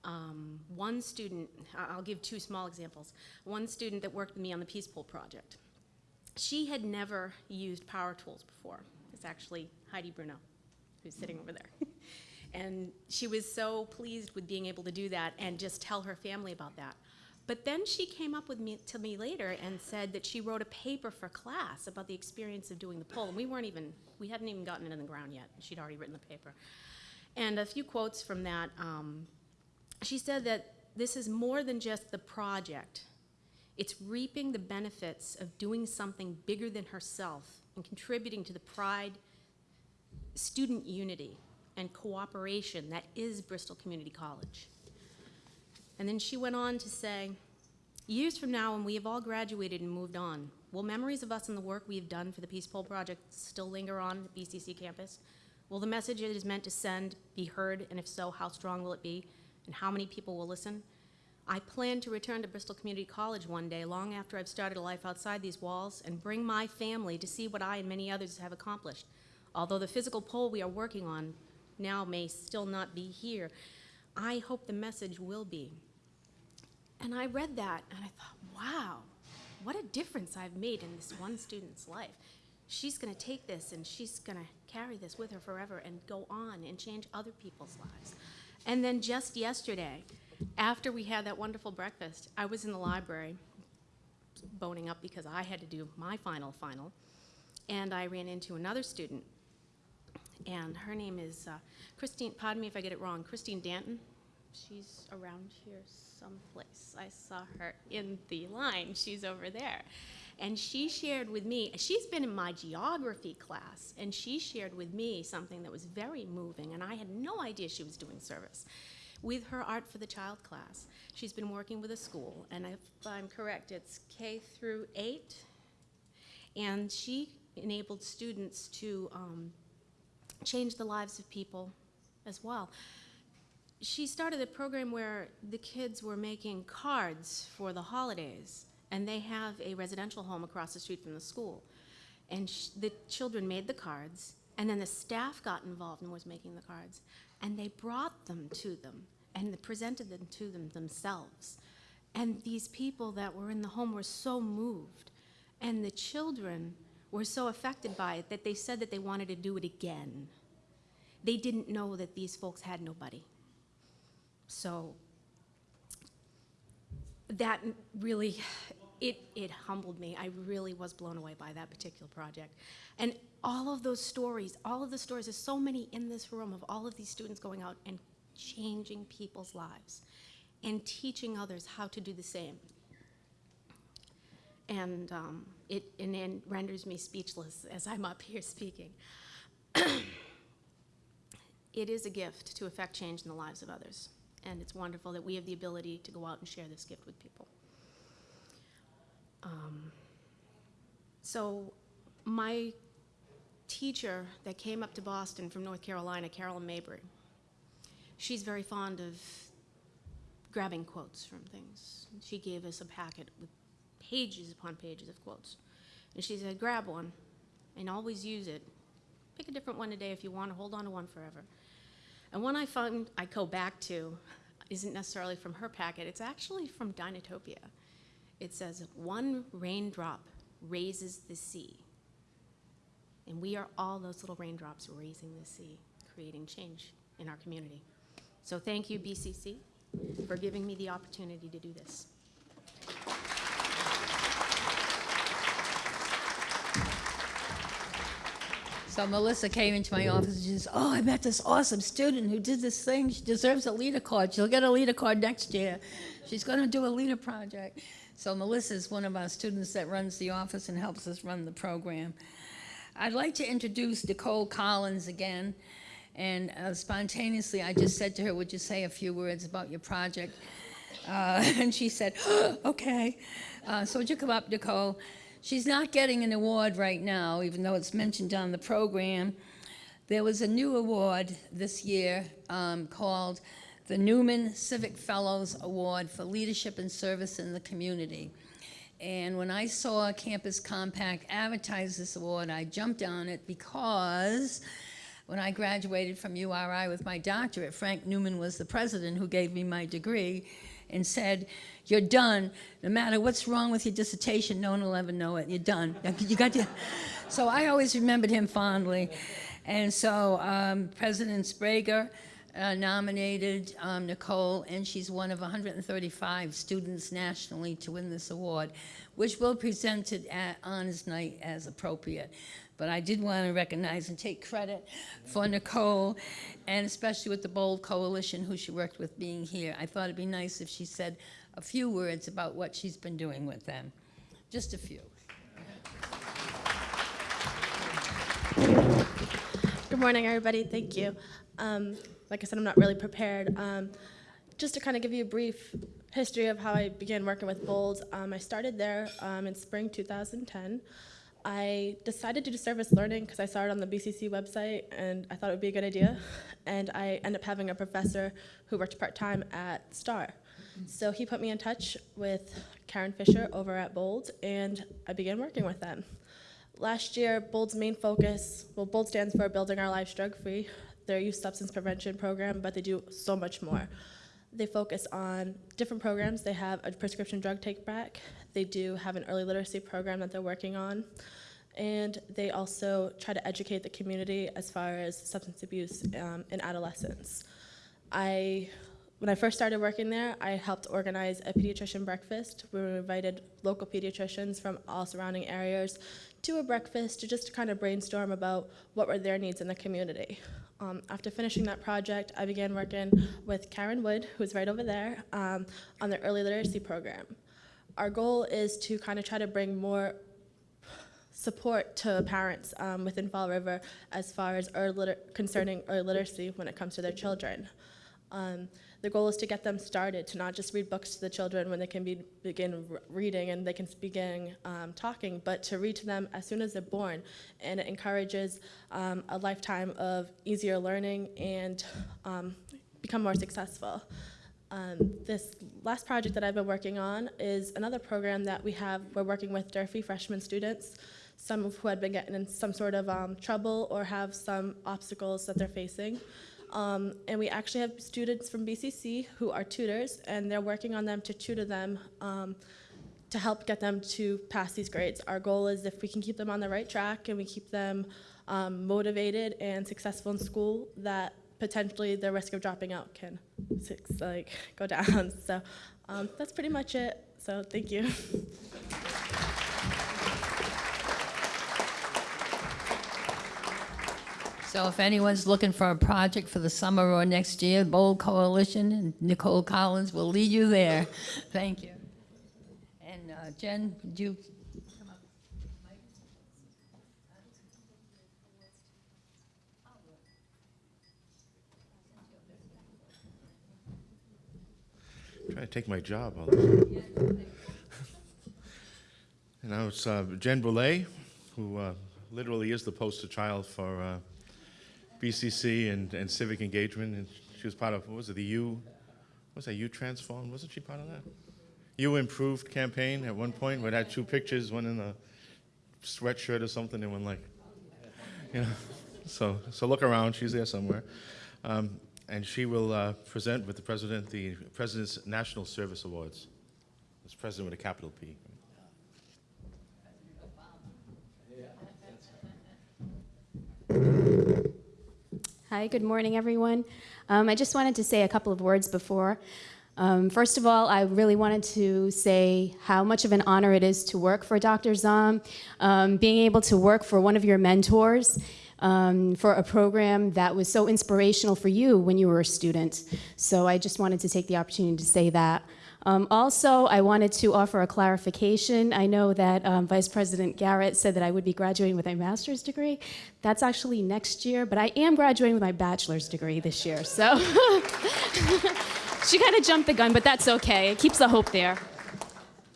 Um, one student, I'll give two small examples. One student that worked with me on the Peace Pole project, she had never used power tools before. It's actually Heidi Bruno, who's sitting over there. and she was so pleased with being able to do that and just tell her family about that. But then she came up with me to me later and said that she wrote a paper for class about the experience of doing the poll. And we weren't even, we hadn't even gotten it in the ground yet. She'd already written the paper. And a few quotes from that. Um, she said that this is more than just the project. It's reaping the benefits of doing something bigger than herself and contributing to the pride, student unity, and cooperation that is Bristol Community College. And then she went on to say, years from now when we have all graduated and moved on, will memories of us and the work we have done for the Peace Pole Project still linger on the BCC campus? Will the message it is meant to send be heard, and if so, how strong will it be? And how many people will listen. I plan to return to Bristol Community College one day, long after I've started a life outside these walls, and bring my family to see what I and many others have accomplished. Although the physical pole we are working on now may still not be here, I hope the message will be. And I read that and I thought, wow, what a difference I've made in this one student's life. She's going to take this and she's going to carry this with her forever and go on and change other people's lives. And then just yesterday, after we had that wonderful breakfast, I was in the library boning up because I had to do my final final, and I ran into another student, and her name is uh, Christine, pardon me if I get it wrong, Christine Danton. She's around here someplace. I saw her in the line. She's over there. And she shared with me, she's been in my geography class, and she shared with me something that was very moving, and I had no idea she was doing service. with her Art for the Child class. She's been working with a school, and if I'm correct, it's K through eight. And she enabled students to um, change the lives of people as well. She started a program where the kids were making cards for the holidays, and they have a residential home across the street from the school. And the children made the cards, and then the staff got involved and was making the cards, and they brought them to them and presented them to them themselves. And these people that were in the home were so moved, and the children were so affected by it that they said that they wanted to do it again. They didn't know that these folks had nobody. So that really, it, it humbled me. I really was blown away by that particular project. And all of those stories, all of the stories, there's so many in this room of all of these students going out and changing people's lives and teaching others how to do the same. And um, it, and it renders me speechless as I'm up here speaking. it is a gift to affect change in the lives of others. And it's wonderful that we have the ability to go out and share this gift with people. Um, so, my teacher that came up to Boston from North Carolina, Carolyn Mabry, she's very fond of grabbing quotes from things. She gave us a packet with pages upon pages of quotes. And she said, grab one and always use it. Pick a different one today if you want to hold on to one forever. And one I found I go back to isn't necessarily from her packet, it's actually from Dinotopia. It says, One raindrop raises the sea. And we are all those little raindrops raising the sea, creating change in our community. So thank you, BCC, for giving me the opportunity to do this. So Melissa came into my office and she says, "Oh, I met this awesome student who did this thing. She deserves a leader card. She'll get a leader card next year. She's going to do a leader project." So Melissa is one of our students that runs the office and helps us run the program. I'd like to introduce Nicole Collins again. And uh, spontaneously, I just said to her, "Would you say a few words about your project?" Uh, and she said, "Okay." Uh, so would you come up, Nicole? She's not getting an award right now, even though it's mentioned on the program. There was a new award this year um, called the Newman Civic Fellows Award for Leadership and Service in the Community. And when I saw Campus Compact advertise this award, I jumped on it because when I graduated from URI with my doctorate, Frank Newman was the president who gave me my degree and said, you're done. No matter what's wrong with your dissertation, no one will ever know it. You're done. You got to. So I always remembered him fondly. And so um, President Sprague uh, nominated um, Nicole, and she's one of 135 students nationally to win this award, which will be presented at Honors Night as appropriate. But I did want to recognize and take credit for Nicole, and especially with the Bold Coalition, who she worked with being here. I thought it'd be nice if she said a few words about what she's been doing with them. Just a few. Good morning, everybody. Thank you. Um, like I said, I'm not really prepared. Um, just to kind of give you a brief history of how I began working with Bold, um, I started there um, in spring 2010. I decided to do service learning because I saw it on the BCC website and I thought it would be a good idea. And I ended up having a professor who worked part time at STAR. So he put me in touch with Karen Fisher over at Bold, and I began working with them. Last year, Bold's main focus, well, Bold stands for Building Our Lives Drug Free. They're youth substance prevention program, but they do so much more. They focus on different programs. They have a prescription drug take back. They do have an early literacy program that they're working on. And they also try to educate the community as far as substance abuse um, in adolescents. I when I first started working there, I helped organize a pediatrician breakfast we invited local pediatricians from all surrounding areas to a breakfast to just kind of brainstorm about what were their needs in the community. Um, after finishing that project, I began working with Karen Wood, who's right over there, um, on the early literacy program. Our goal is to kind of try to bring more support to parents um, within Fall River as far as early concerning early literacy when it comes to their children. Um, the goal is to get them started, to not just read books to the children when they can be, begin reading and they can begin um, talking, but to read to them as soon as they're born. And it encourages um, a lifetime of easier learning and um, become more successful. Um, this last project that I've been working on is another program that we have. We're working with Durfee freshman students, some of who had been getting in some sort of um, trouble or have some obstacles that they're facing. Um, and we actually have students from BCC who are tutors, and they're working on them to tutor them um, to help get them to pass these grades. Our goal is if we can keep them on the right track and we keep them um, motivated and successful in school, that potentially the risk of dropping out can like go down. So um, that's pretty much it. So thank you. So if anyone's looking for a project for the summer or next year, Bold Coalition and Nicole Collins will lead you there. Thank you. And uh, Jen, would you come up? Trying to take my job. And now it's uh, Jen Boulay, who uh, literally is the poster child for uh, BCC and, and civic engagement. And she was part of, what was it, the U, what was that, U Transform? Wasn't she part of that? U Improved campaign at one point, where it had two pictures, one in a sweatshirt or something, and one like, you know. So, so look around, she's there somewhere. Um, and she will uh, present with the president the President's National Service Awards. It's president with a capital P. Hi, good morning, everyone. Um, I just wanted to say a couple of words before. Um, first of all, I really wanted to say how much of an honor it is to work for Dr. Zom, um, being able to work for one of your mentors, um, for a program that was so inspirational for you when you were a student. So I just wanted to take the opportunity to say that. Um, also, I wanted to offer a clarification. I know that um, Vice President Garrett said that I would be graduating with a master's degree. That's actually next year, but I am graduating with my bachelor's degree this year. So she kind of jumped the gun, but that's okay. It keeps the hope there.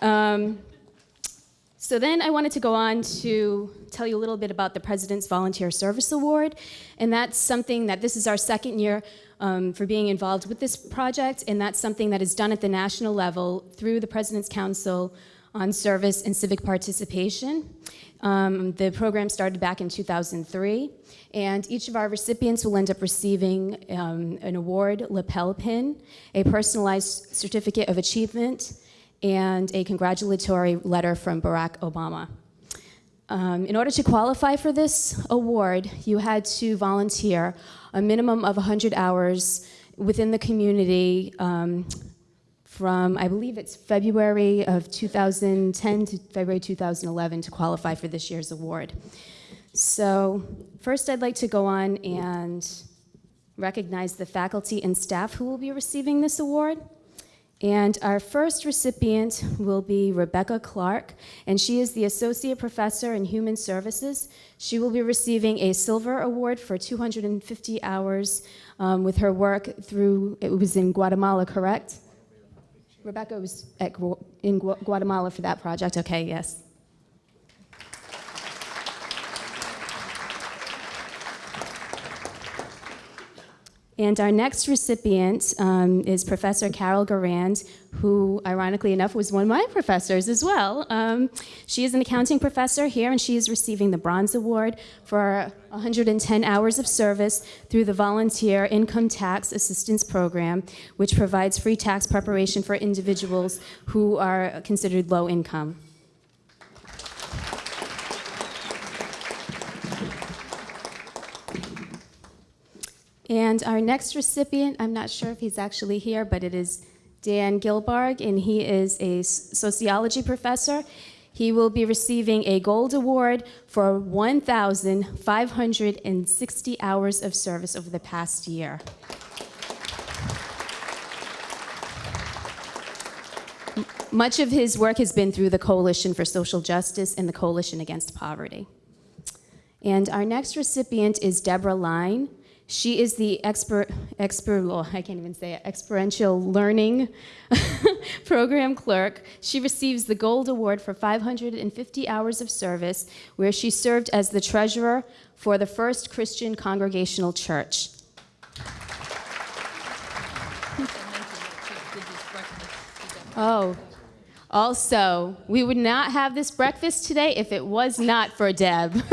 Um, so then I wanted to go on to tell you a little bit about the President's Volunteer Service Award. And that's something that this is our second year um, for being involved with this project. And that's something that is done at the national level through the President's Council on Service and Civic Participation. Um, the program started back in 2003. And each of our recipients will end up receiving um, an award, lapel pin, a personalized certificate of achievement, and a congratulatory letter from Barack Obama. Um, in order to qualify for this award, you had to volunteer a minimum of 100 hours within the community um, from, I believe it's February of 2010 to February 2011 to qualify for this year's award. So first I'd like to go on and recognize the faculty and staff who will be receiving this award. And our first recipient will be Rebecca Clark, and she is the Associate Professor in Human Services. She will be receiving a Silver Award for 250 hours um, with her work through, it was in Guatemala, correct? Rebecca was at, in Gu- Guatemala for that project, okay, yes. And our next recipient um, is Professor Carol Garand, who, ironically enough, was one of my professors as well. Um, she is an accounting professor here, and she is receiving the Bronze Award for 110 hours of service through the Volunteer Income Tax Assistance Program, which provides free tax preparation for individuals who are considered low income. And our next recipient, I'm not sure if he's actually here, but it is Dan Gilbarg, and he is a sociology professor. He will be receiving a gold award for 1,560 hours of service over the past year. Much of his work has been through the Coalition for Social Justice and the Coalition Against Poverty. And our next recipient is Deborah Line. She is the expert, expert, oh, I can't even say it, experiential learning program clerk. She receives the Gold Award for 550 hours of service, where she served as the treasurer for the First Christian Congregational Church. Oh, also, we would not have this breakfast today if it was not for Deb.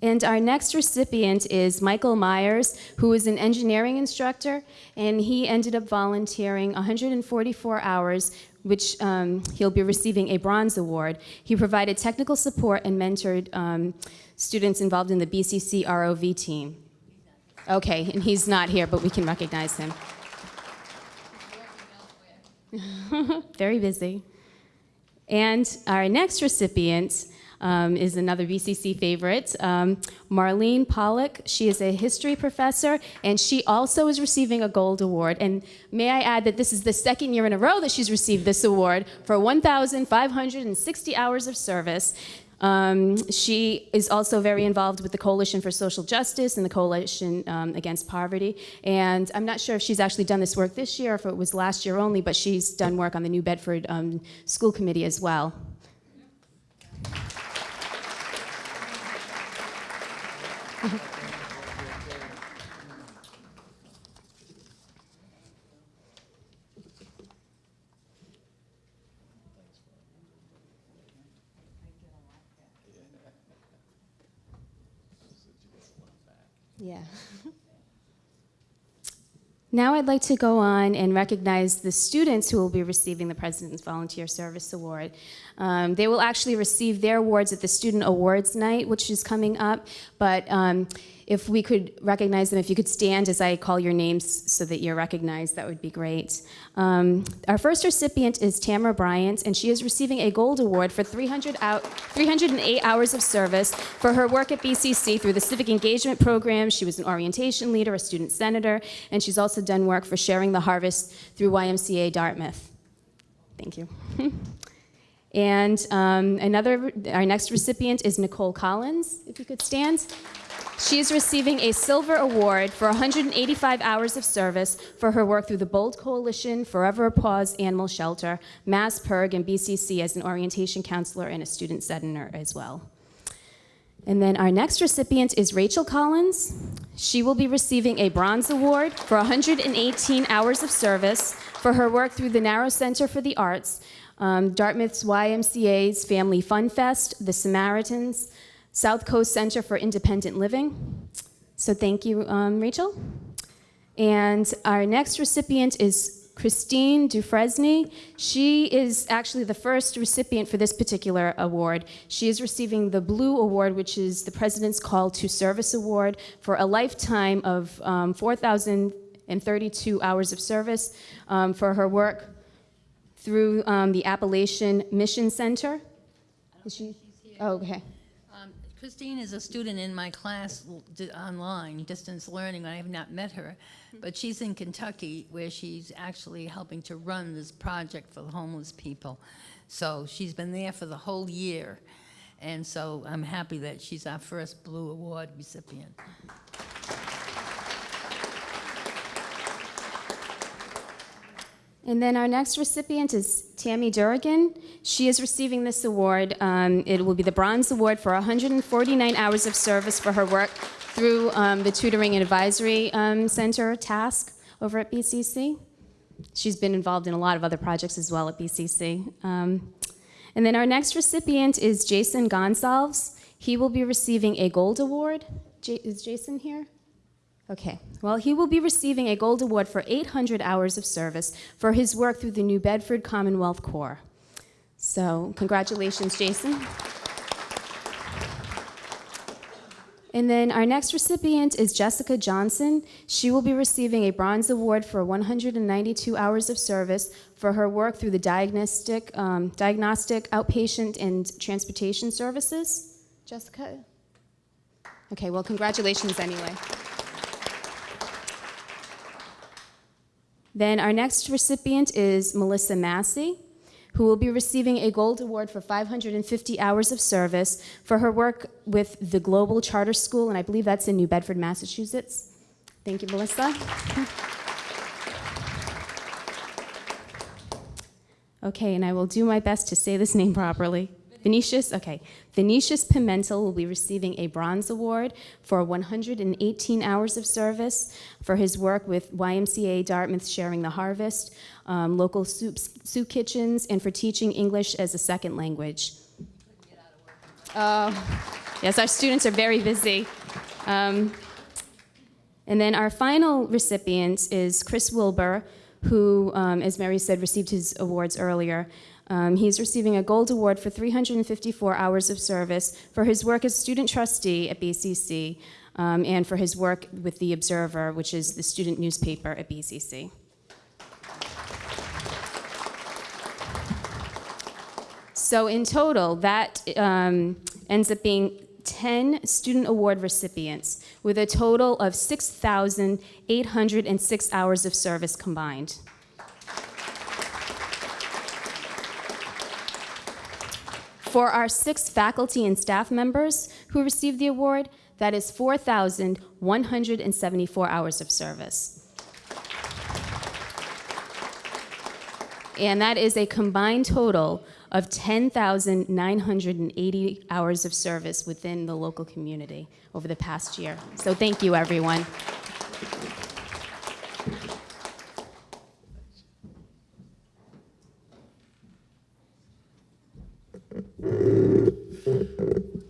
And our next recipient is Michael Myers, who is an engineering instructor, and he ended up volunteering 144 hours, which um, he'll be receiving a bronze award. He provided technical support and mentored um, students involved in the BCC ROV team. Okay, and he's not here, but we can recognize him. Very busy. And our next recipient um, is another BCC favorite, um, Marlene Pollock. She is a history professor, and she also is receiving a gold award. And may I add that this is the second year in a row that she's received this award for 1,560 hours of service. Um, she is also very involved with the Coalition for Social Justice and the Coalition um, Against Poverty. And I'm not sure if she's actually done this work this year, or if it was last year only, but she's done work on the New Bedford um, School Committee as well. Yeah. Now I'd like to go on and recognize the students who will be receiving the President's Volunteer Service Award. Um, they will actually receive their awards at the Student Awards Night, which is coming up, but um, if we could recognize them, if you could stand as I call your names so that you're recognized, that would be great. Um, our first recipient is Tamara Bryant, and she is receiving a gold award for 300 out, 308 hours of service for her work at BCC through the Civic Engagement Program. She was an orientation leader, a student senator, and she's also done work for Sharing the Harvest through YMCA Dartmouth. Thank you. and um, another, our next recipient is Nicole Collins, if you could stand. She is receiving a silver award for 185 hours of service for her work through the Bold Coalition, Forever Paws Animal Shelter, MASSPIRG, and BCC as an orientation counselor and a student senator as well. And then our next recipient is Rachel Collins. She will be receiving a bronze award for 118 hours of service for her work through the Narrows Center for the Arts, um, Dartmouth's YMCA's Family Fun Fest, the Samaritans, South Coast Center for Independent Living. So thank you, um, Rachel. And our next recipient is Christine Dufresne. She is actually the first recipient for this particular award. She is receiving the Blue Award, which is the President's Call to Service Award, for a lifetime of um, 4,032 hours of service um, for her work through um, the Appalachian Mission Center. Is she? Oh, okay. Christine is a student in my class online, distance learning. I have not met her, but she's in Kentucky where she's actually helping to run this project for the homeless people. So she's been there for the whole year. And so I'm happy that she's our first Blue Award recipient. And then our next recipient is Tammy Durrigan. She is receiving this award. Um, it will be the Bronze Award for 149 hours of service for her work through um, the Tutoring and Advisory um, Center task over at BCC. She's been involved in a lot of other projects as well at BCC. Um, and then our next recipient is Jason Gonsalves. He will be receiving a Gold Award. J is Jason here? Okay, well, he will be receiving a Gold Award for 800 hours of service for his work through the New Bedford Commonwealth Corps. So, congratulations, Jason. And then our next recipient is Jessica Johnson. She will be receiving a Bronze Award for 192 hours of service for her work through the diagnostic, um, diagnostic outpatient and transportation services. Jessica? Okay, well, congratulations anyway. Then our next recipient is Melissa Massey. who will be receiving a Gold Award for 550 hours of service for her work with the Global Charter School, and I believe that's in New Bedford, Massachusetts. Thank you, Melissa. Okay, and I will do my best to say this name properly. Venetius, okay. Venetius Pimentel will be receiving a bronze award for 118 hours of service for his work with YMCA Dartmouth Sharing the Harvest, um, local soup, kitchens, and for teaching English as a second language. Uh, yes, our students are very busy. Um, and then our final recipient is Chris Wilbur, who, um, as Mary said, received his awards earlier. Um, he's receiving a gold award for 354 hours of service for his work as student trustee at BCC um, and for his work with The Observer, which is the student newspaper at BCC. So in total, that um, ends up being 10 student award recipients with a total of 6,806 hours of service combined. For our six faculty and staff members who received the award, that is 4,174 hours of service. And that is a combined total of 10,980 hours of service within the local community over the past year. So thank you, everyone.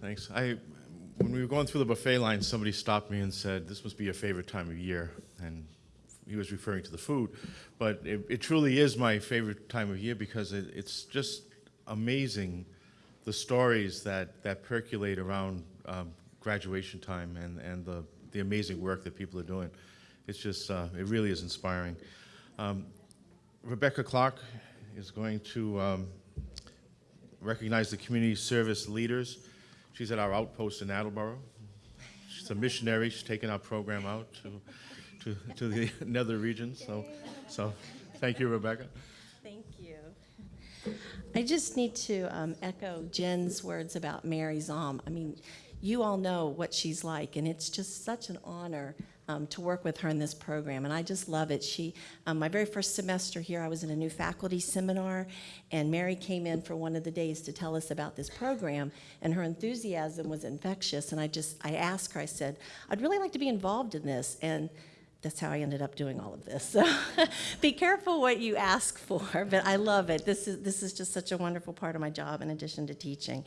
Thanks. I, when we were going through the buffet line, somebody stopped me and said, "This must be your favorite time of year," and he was referring to the food. But it, it truly is my favorite time of year because it, it's just amazing the stories that, that percolate around um, graduation time and, and the, the amazing work that people are doing. It's just, uh, it really is inspiring. Um, Rebecca Clark is going to um, recognize the community service leaders. She's at our outpost in Attleboro. She's a missionary. She's taking our program out to, to, to the nether regions. So, so thank you, Rebecca. Thank you. I just need to um, echo Jen's words about Mary Zom. I mean, you all know what she's like, and it's just such an honor um, to work with her in this program, and I just love it. She, um, my very first semester here, I was in a new faculty seminar, and Mary came in for one of the days to tell us about this program, and her enthusiasm was infectious. And I just, I asked her, I said, I'd really like to be involved in this, and that's how I ended up doing all of this. So be careful what you ask for, but I love it. This is, this is just such a wonderful part of my job in addition to teaching.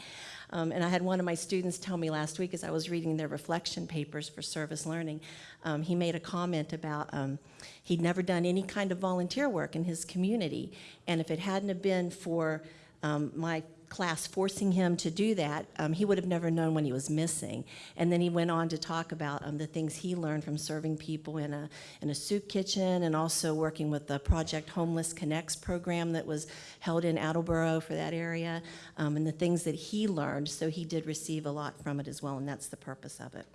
Um, and I had one of my students tell me last week as I was reading their reflection papers for service learning, um, he made a comment about um, he'd never done any kind of volunteer work in his community. And if it hadn't have been for um, my class forcing him to do that, um, he would have never known when he was missing. And then he went on to talk about um, the things he learned from serving people in a, in a soup kitchen and also working with the Project Homeless Connects program that was held in Attleboro for that area um, and the things that he learned. So he did receive a lot from it as well, and that's the purpose of it.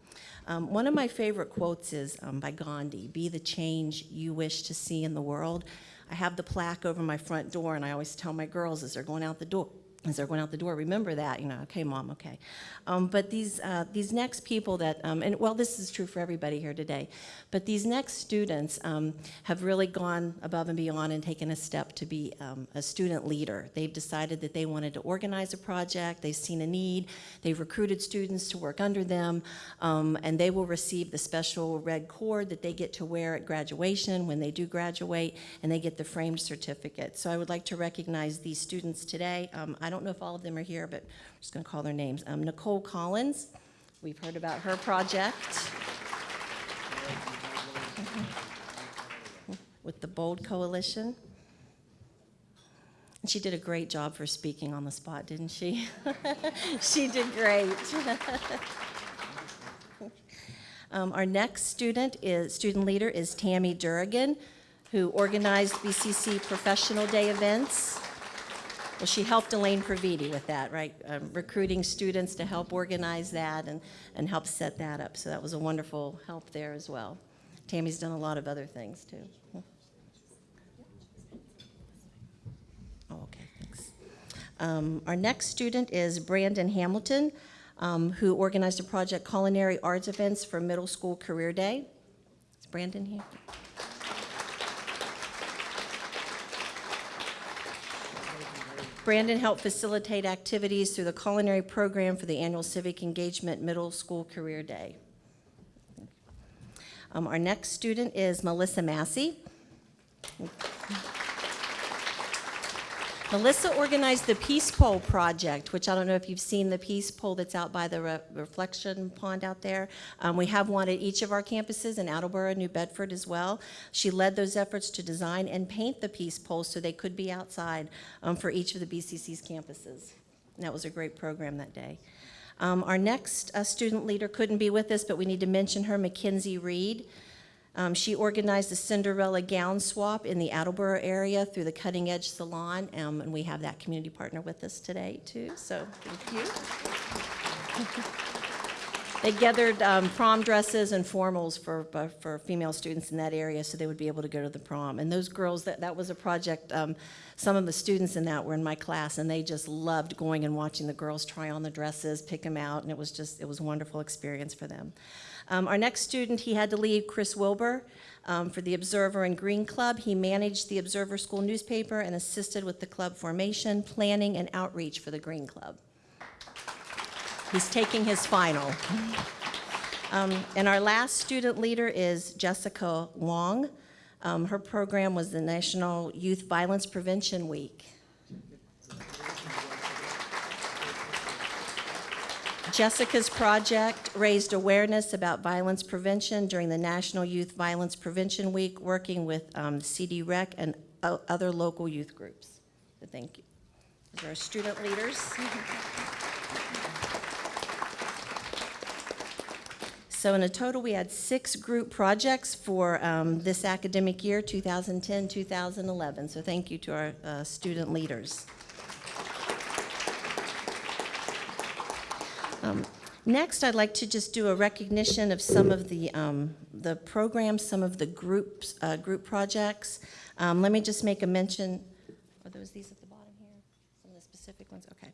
Um, one of my favorite quotes is um, by Gandhi, be the change you wish to see in the world. I have the plaque over my front door, and I always tell my girls as they're going out the door, as they're going out the door, remember that, you know, okay, mom, okay. Um, but these, uh, these next people that, um, and well, this is true for everybody here today, but these next students um, have really gone above and beyond and taken a step to be um, a student leader. They've decided that they wanted to organize a project, they've seen a need, they've recruited students to work under them, um, and they will receive the special red cord that they get to wear at graduation when they do graduate, and they get the framed certificate. So I would like to recognize these students today. Um, I don't know if all of them are here, but I'm just going to call their names. Um, Nicole Collins, we've heard about her project with the Bold Coalition. And she did a great job for speaking on the spot, didn't she? she did great. um, our next student is student leader is Tammy Durrigan, who organized BCC Professional Day events. Well, she helped Elaine Praviti with that, right? Um, recruiting students to help organize that and, and help set that up. So that was a wonderful help there as well. Tammy's done a lot of other things too. Oh, okay, thanks. Um, Our next student is Brandon Hamilton, um, who organized a project Culinary Arts Events for Middle School Career Day. Is Brandon here? Brandon helped facilitate activities through the culinary program for the annual Civic Engagement Middle School Career Day. Um, Our next student is Melissa Massey. Melissa organized the Peace Pole Project, which I don't know if you've seen the Peace Pole that's out by the re- reflection pond out there. Um, we have one at each of our campuses in Attleboro, New Bedford as well. She led those efforts to design and paint the Peace Poles so they could be outside um, for each of the BCC's campuses. And that was a great program that day. Um, our next uh, student leader couldn't be with us, but we need to mention her, Mackenzie Reed. Um, she organized the Cinderella gown swap in the Attleboro area through the Cutting Edge Salon, um, and we have that community partner with us today too. So thank you. they gathered um, prom dresses and formals for uh, for female students in that area, so they would be able to go to the prom. And those girls, that that was a project. Um, some of the students in that were in my class, and they just loved going and watching the girls try on the dresses, pick them out, and it was just it was a wonderful experience for them. Um, our next student, he had to leave, Chris Wilbur, um, for the Observer and Green Club. He managed the Observer School newspaper and assisted with the club formation, planning, and outreach for the Green Club. He's taking his final. Um, and our last student leader is Jessica Long. Um, her program was the National Youth Violence Prevention Week. Jessica's project raised awareness about violence prevention during the National Youth Violence Prevention Week, working with um, CD Rec and other local youth groups. So thank you. Those are our student leaders. So in a total, we had six group projects for um, this academic year, 2010-2011. So thank you to our uh, student leaders. Um, Next, I'd like to just do a recognition of some of the, um, the programs, some of the groups, uh, group projects. Um, Let me just make a mention, are those these at the bottom here? Some of the specific ones, okay.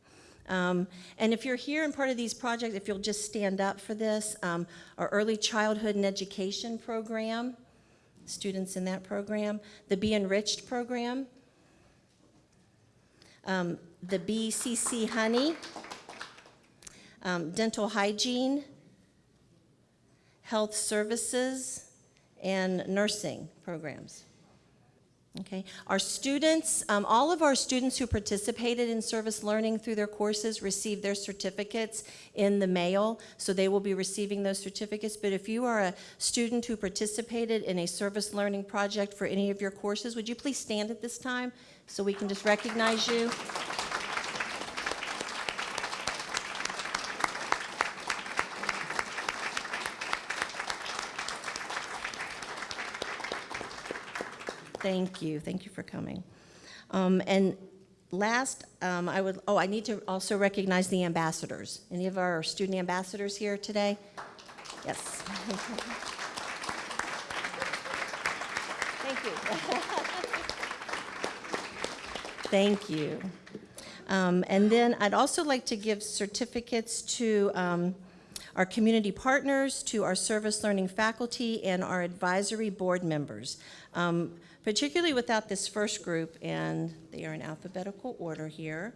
Um, And if you're here and part of these projects, if you'll just stand up for this, um, our Early Childhood and Education Program, students in that program, the Be Enriched Program, um, the BCC Honey, um, dental hygiene, health services, and nursing programs. Okay, our students, um, all of our students who participated in service learning through their courses received their certificates in the mail, so they will be receiving those certificates. But if you are a student who participated in a service learning project for any of your courses, would you please stand at this time so we can just recognize you? Thank you. Thank you for coming. Um, and last, um, I would, oh, I need to also recognize the ambassadors. Any of our student ambassadors here today? Yes. Thank you. Thank you. Um, and then I'd also like to give certificates to um, our community partners, to our service learning faculty, and our advisory board members. Um, particularly without this first group, and they are in alphabetical order here.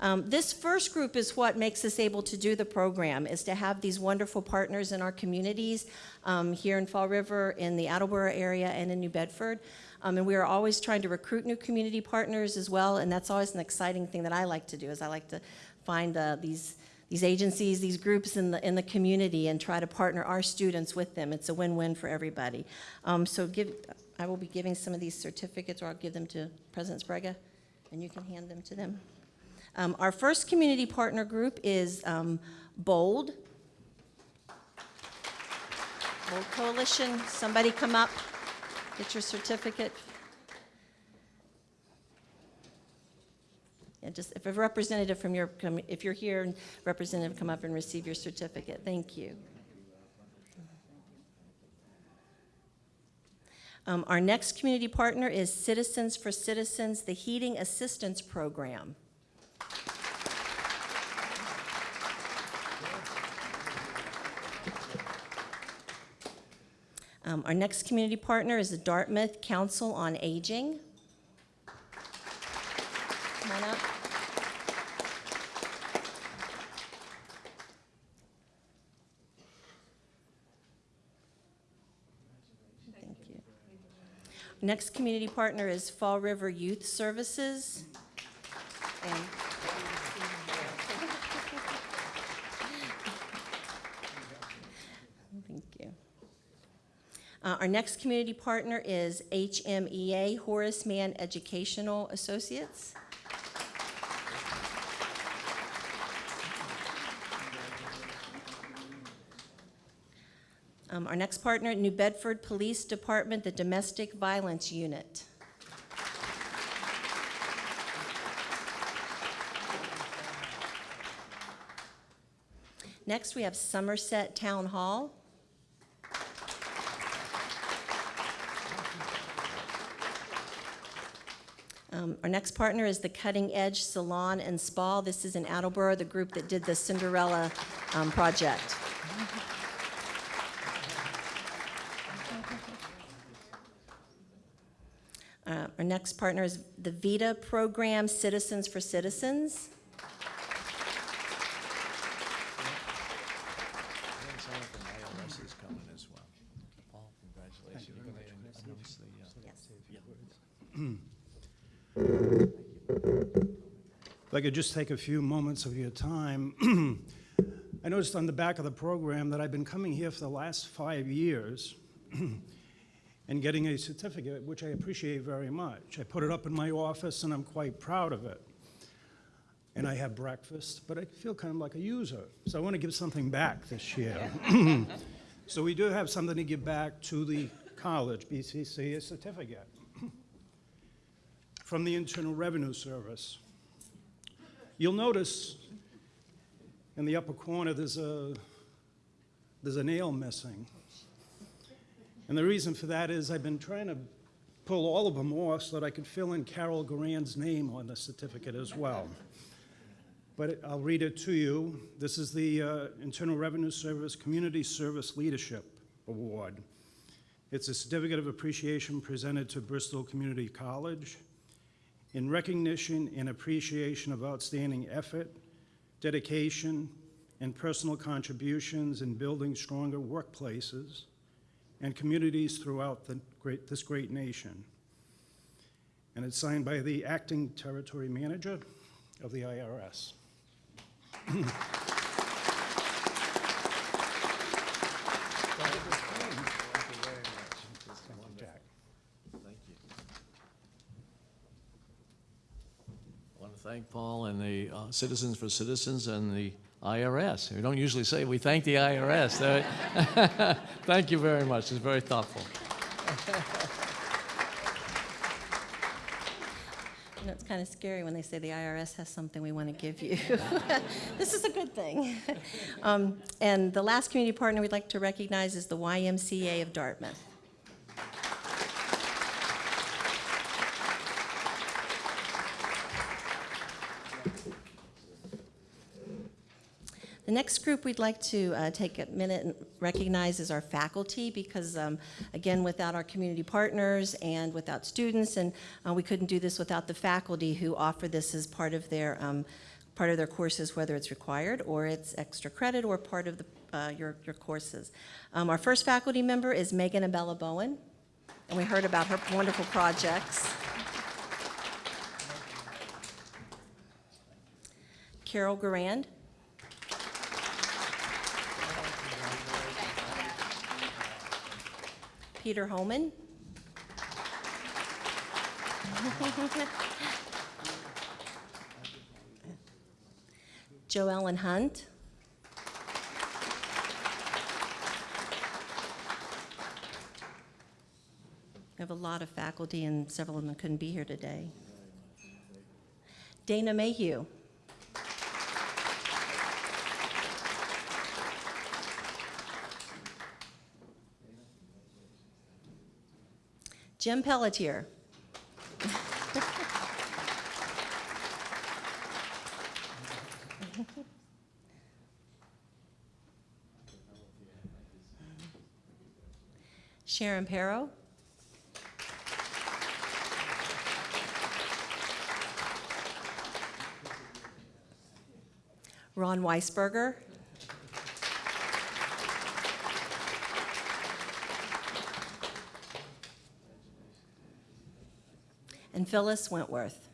Um, this first group is what makes us able to do the program, is to have these wonderful partners in our communities um, here in Fall River, in the Attleboro area, and in New Bedford. Um, and we are always trying to recruit new community partners as well, and that's always an exciting thing that I like to do, is I like to find uh, these these agencies, these groups in the in the community, and try to partner our students with them. It's a win-win for everybody. Um, so give, I will be giving some of these certificates, or I'll give them to President Sprague, and you can hand them to them. Um, our first community partner group is um, Bold. Bold Coalition. Somebody come up, get your certificate. And just if a representative from your, if you're here, representative, come up and receive your certificate. Thank you. Um, our next community partner is Citizens for Citizens, the Heating Assistance Program. Um, our next community partner is the Dartmouth Council on Aging. Come on up. Next community partner is Fall River Youth Services. And Thank you. Uh, Our next community partner is HMEA, Horace Mann Educational Associates. Um, Our next partner, New Bedford Police Department, the Domestic Violence Unit. Next, we have Somerset Town Hall. Um, Our next partner is the Cutting Edge Salon and Spa. This is in Attleboro, the group that did the Cinderella um, project. Uh, Our next partner is the VITA program, Citizens for Citizens. If I could just take a few moments of your time. I noticed on the back of the program that I've been coming here for the last five years and getting a certificate, which I appreciate very much. I put it up in my office and I'm quite proud of it. And I have breakfast, but I feel kind of like a user. So I want to give something back this year. So we do have something to give back to the college, BCC, a certificate from the Internal Revenue Service. You'll notice in the upper corner, there's a, there's a nail missing. And the reason for that is I've been trying to pull all of them off so that I could fill in Carol Garand's name on the certificate as well. But I'll read it to you. This is the uh, Internal Revenue Service Community Service Leadership Award. It's a certificate of appreciation presented to Bristol Community College in recognition and appreciation of outstanding effort, dedication, and personal contributions in building stronger workplaces and communities throughout great, this great nation. And it's signed by the acting territory manager of the IRS. Thank Paul and the uh, Citizens for Citizens and the IRS. We don't usually say we thank the IRS. Thank you very much. It's very thoughtful. You know, it's kind of scary when they say the IRS has something we want to give you. This is a good thing. Um, And the last community partner we'd like to recognize is the YMCA of Dartmouth. The next group we'd like to uh, take a minute and recognize is our faculty, because um, again, without our community partners and without students, and uh, we couldn't do this without the faculty who offer this as part of their, um, part of their courses, whether it's required or it's extra credit or part of the, uh, your, your courses. Um, Our first faculty member is Megan Abella Bowen, and we heard about her wonderful projects. Carol Garand. Peter Holman. Joe Ellen Hunt. We have a lot of faculty, and several of them couldn't be here today. Dana Mayhew. Jim Pelletier. Sharon Perro. Ron Weisberger. Phyllis Wentworth.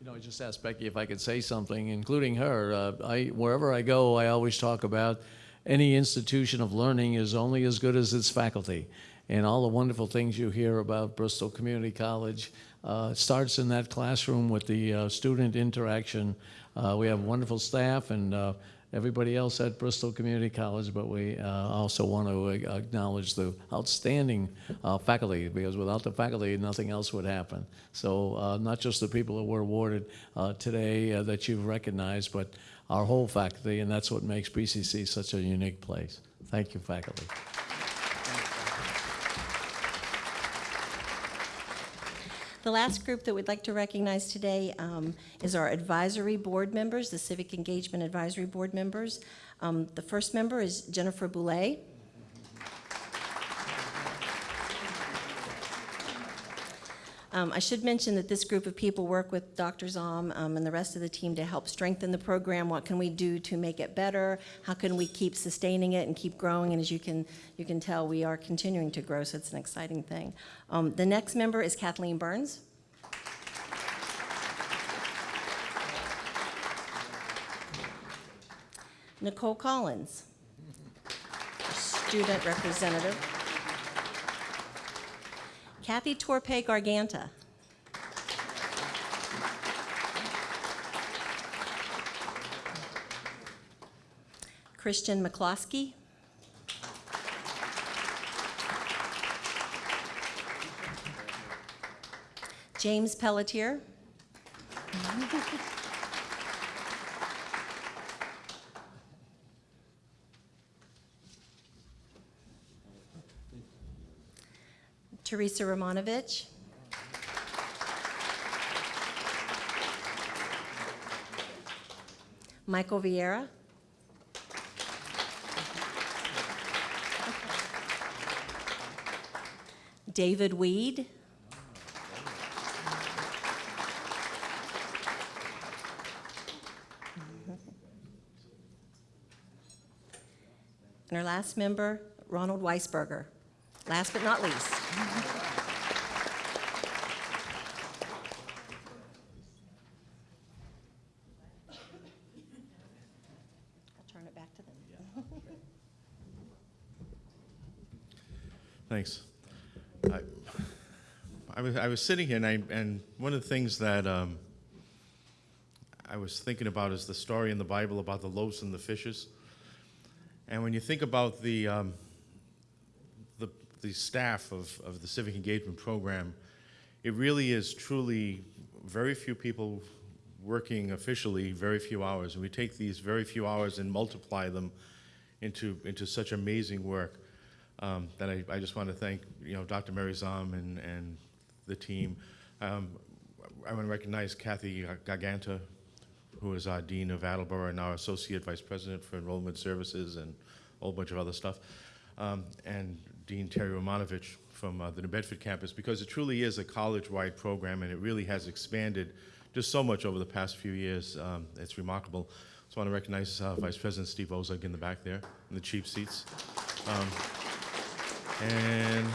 You know, I just asked Becky if I could say something, including her. Uh, I, wherever I go, I always talk about any institution of learning is only as good as its faculty. And all the wonderful things you hear about Bristol Community College uh, starts in that classroom with the uh, student interaction. Uh, we have wonderful staff and uh, everybody else at Bristol Community College, but we uh, also want to acknowledge the outstanding uh, faculty, because without the faculty, nothing else would happen. So uh, not just the people that were awarded uh, today uh, that you've recognized, but our whole faculty, and that's what makes BCC such a unique place. Thank you, faculty. The last group that we'd like to recognize today um, is our advisory board members, the Civic Engagement Advisory Board members. Um, The first member is Jennifer Boulay. Um, I should mention that this group of people work with Dr. Zom um, and the rest of the team to help strengthen the program. What can we do to make it better? How can we keep sustaining it and keep growing? And as you can, you can tell, we are continuing to grow, so it's an exciting thing. Um, the next member is Kathleen Burns. Nicole Collins, student representative. Kathy Torpe Garganta. Christian McCloskey. James Pelletier. Teresa Romanovich. Michael Vieira. David Weed. And our last member, Ronald Weisberger. Last but not least. I'll turn it back to them. Thanks. I, I was, I was sitting here, and, I, and one of the things that um, I was thinking about is the story in the Bible about the loaves and the fishes. And when you think about the, um, the, the staff of, of the Civic Engagement Program, it really is truly very few people working officially, very few hours. And we take these very few hours and multiply them into, into such amazing work um, that I, I just want to thank, you know, Dr. Mary Zom and, and the team. Um, I want to recognize Kathy Garganta, who is our Dean of Attleboro and our Associate Vice President for Enrollment Services and a whole bunch of other stuff, um, and Dean Terry Romanovich from uh, the New Bedford campus, because it truly is a college-wide program and it really has expanded just so much over the past few years. Um, it's remarkable. So I want to recognize uh, Vice President Steve Ozug in the back there, in the cheap seats. Um, and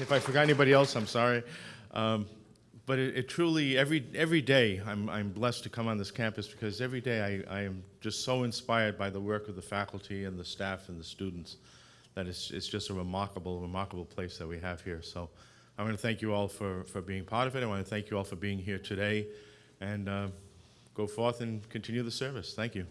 if I forgot anybody else, I'm sorry. Um, but it, it, truly, every, every day, I'm, I'm blessed to come on this campus because every day I, I am just so inspired by the work of the faculty and the staff and the students that it's, it's just a remarkable, remarkable place that we have here. So I want to thank you all for, for being part of it. I want to thank you all for being here today and uh, go forth and continue the service. Thank you.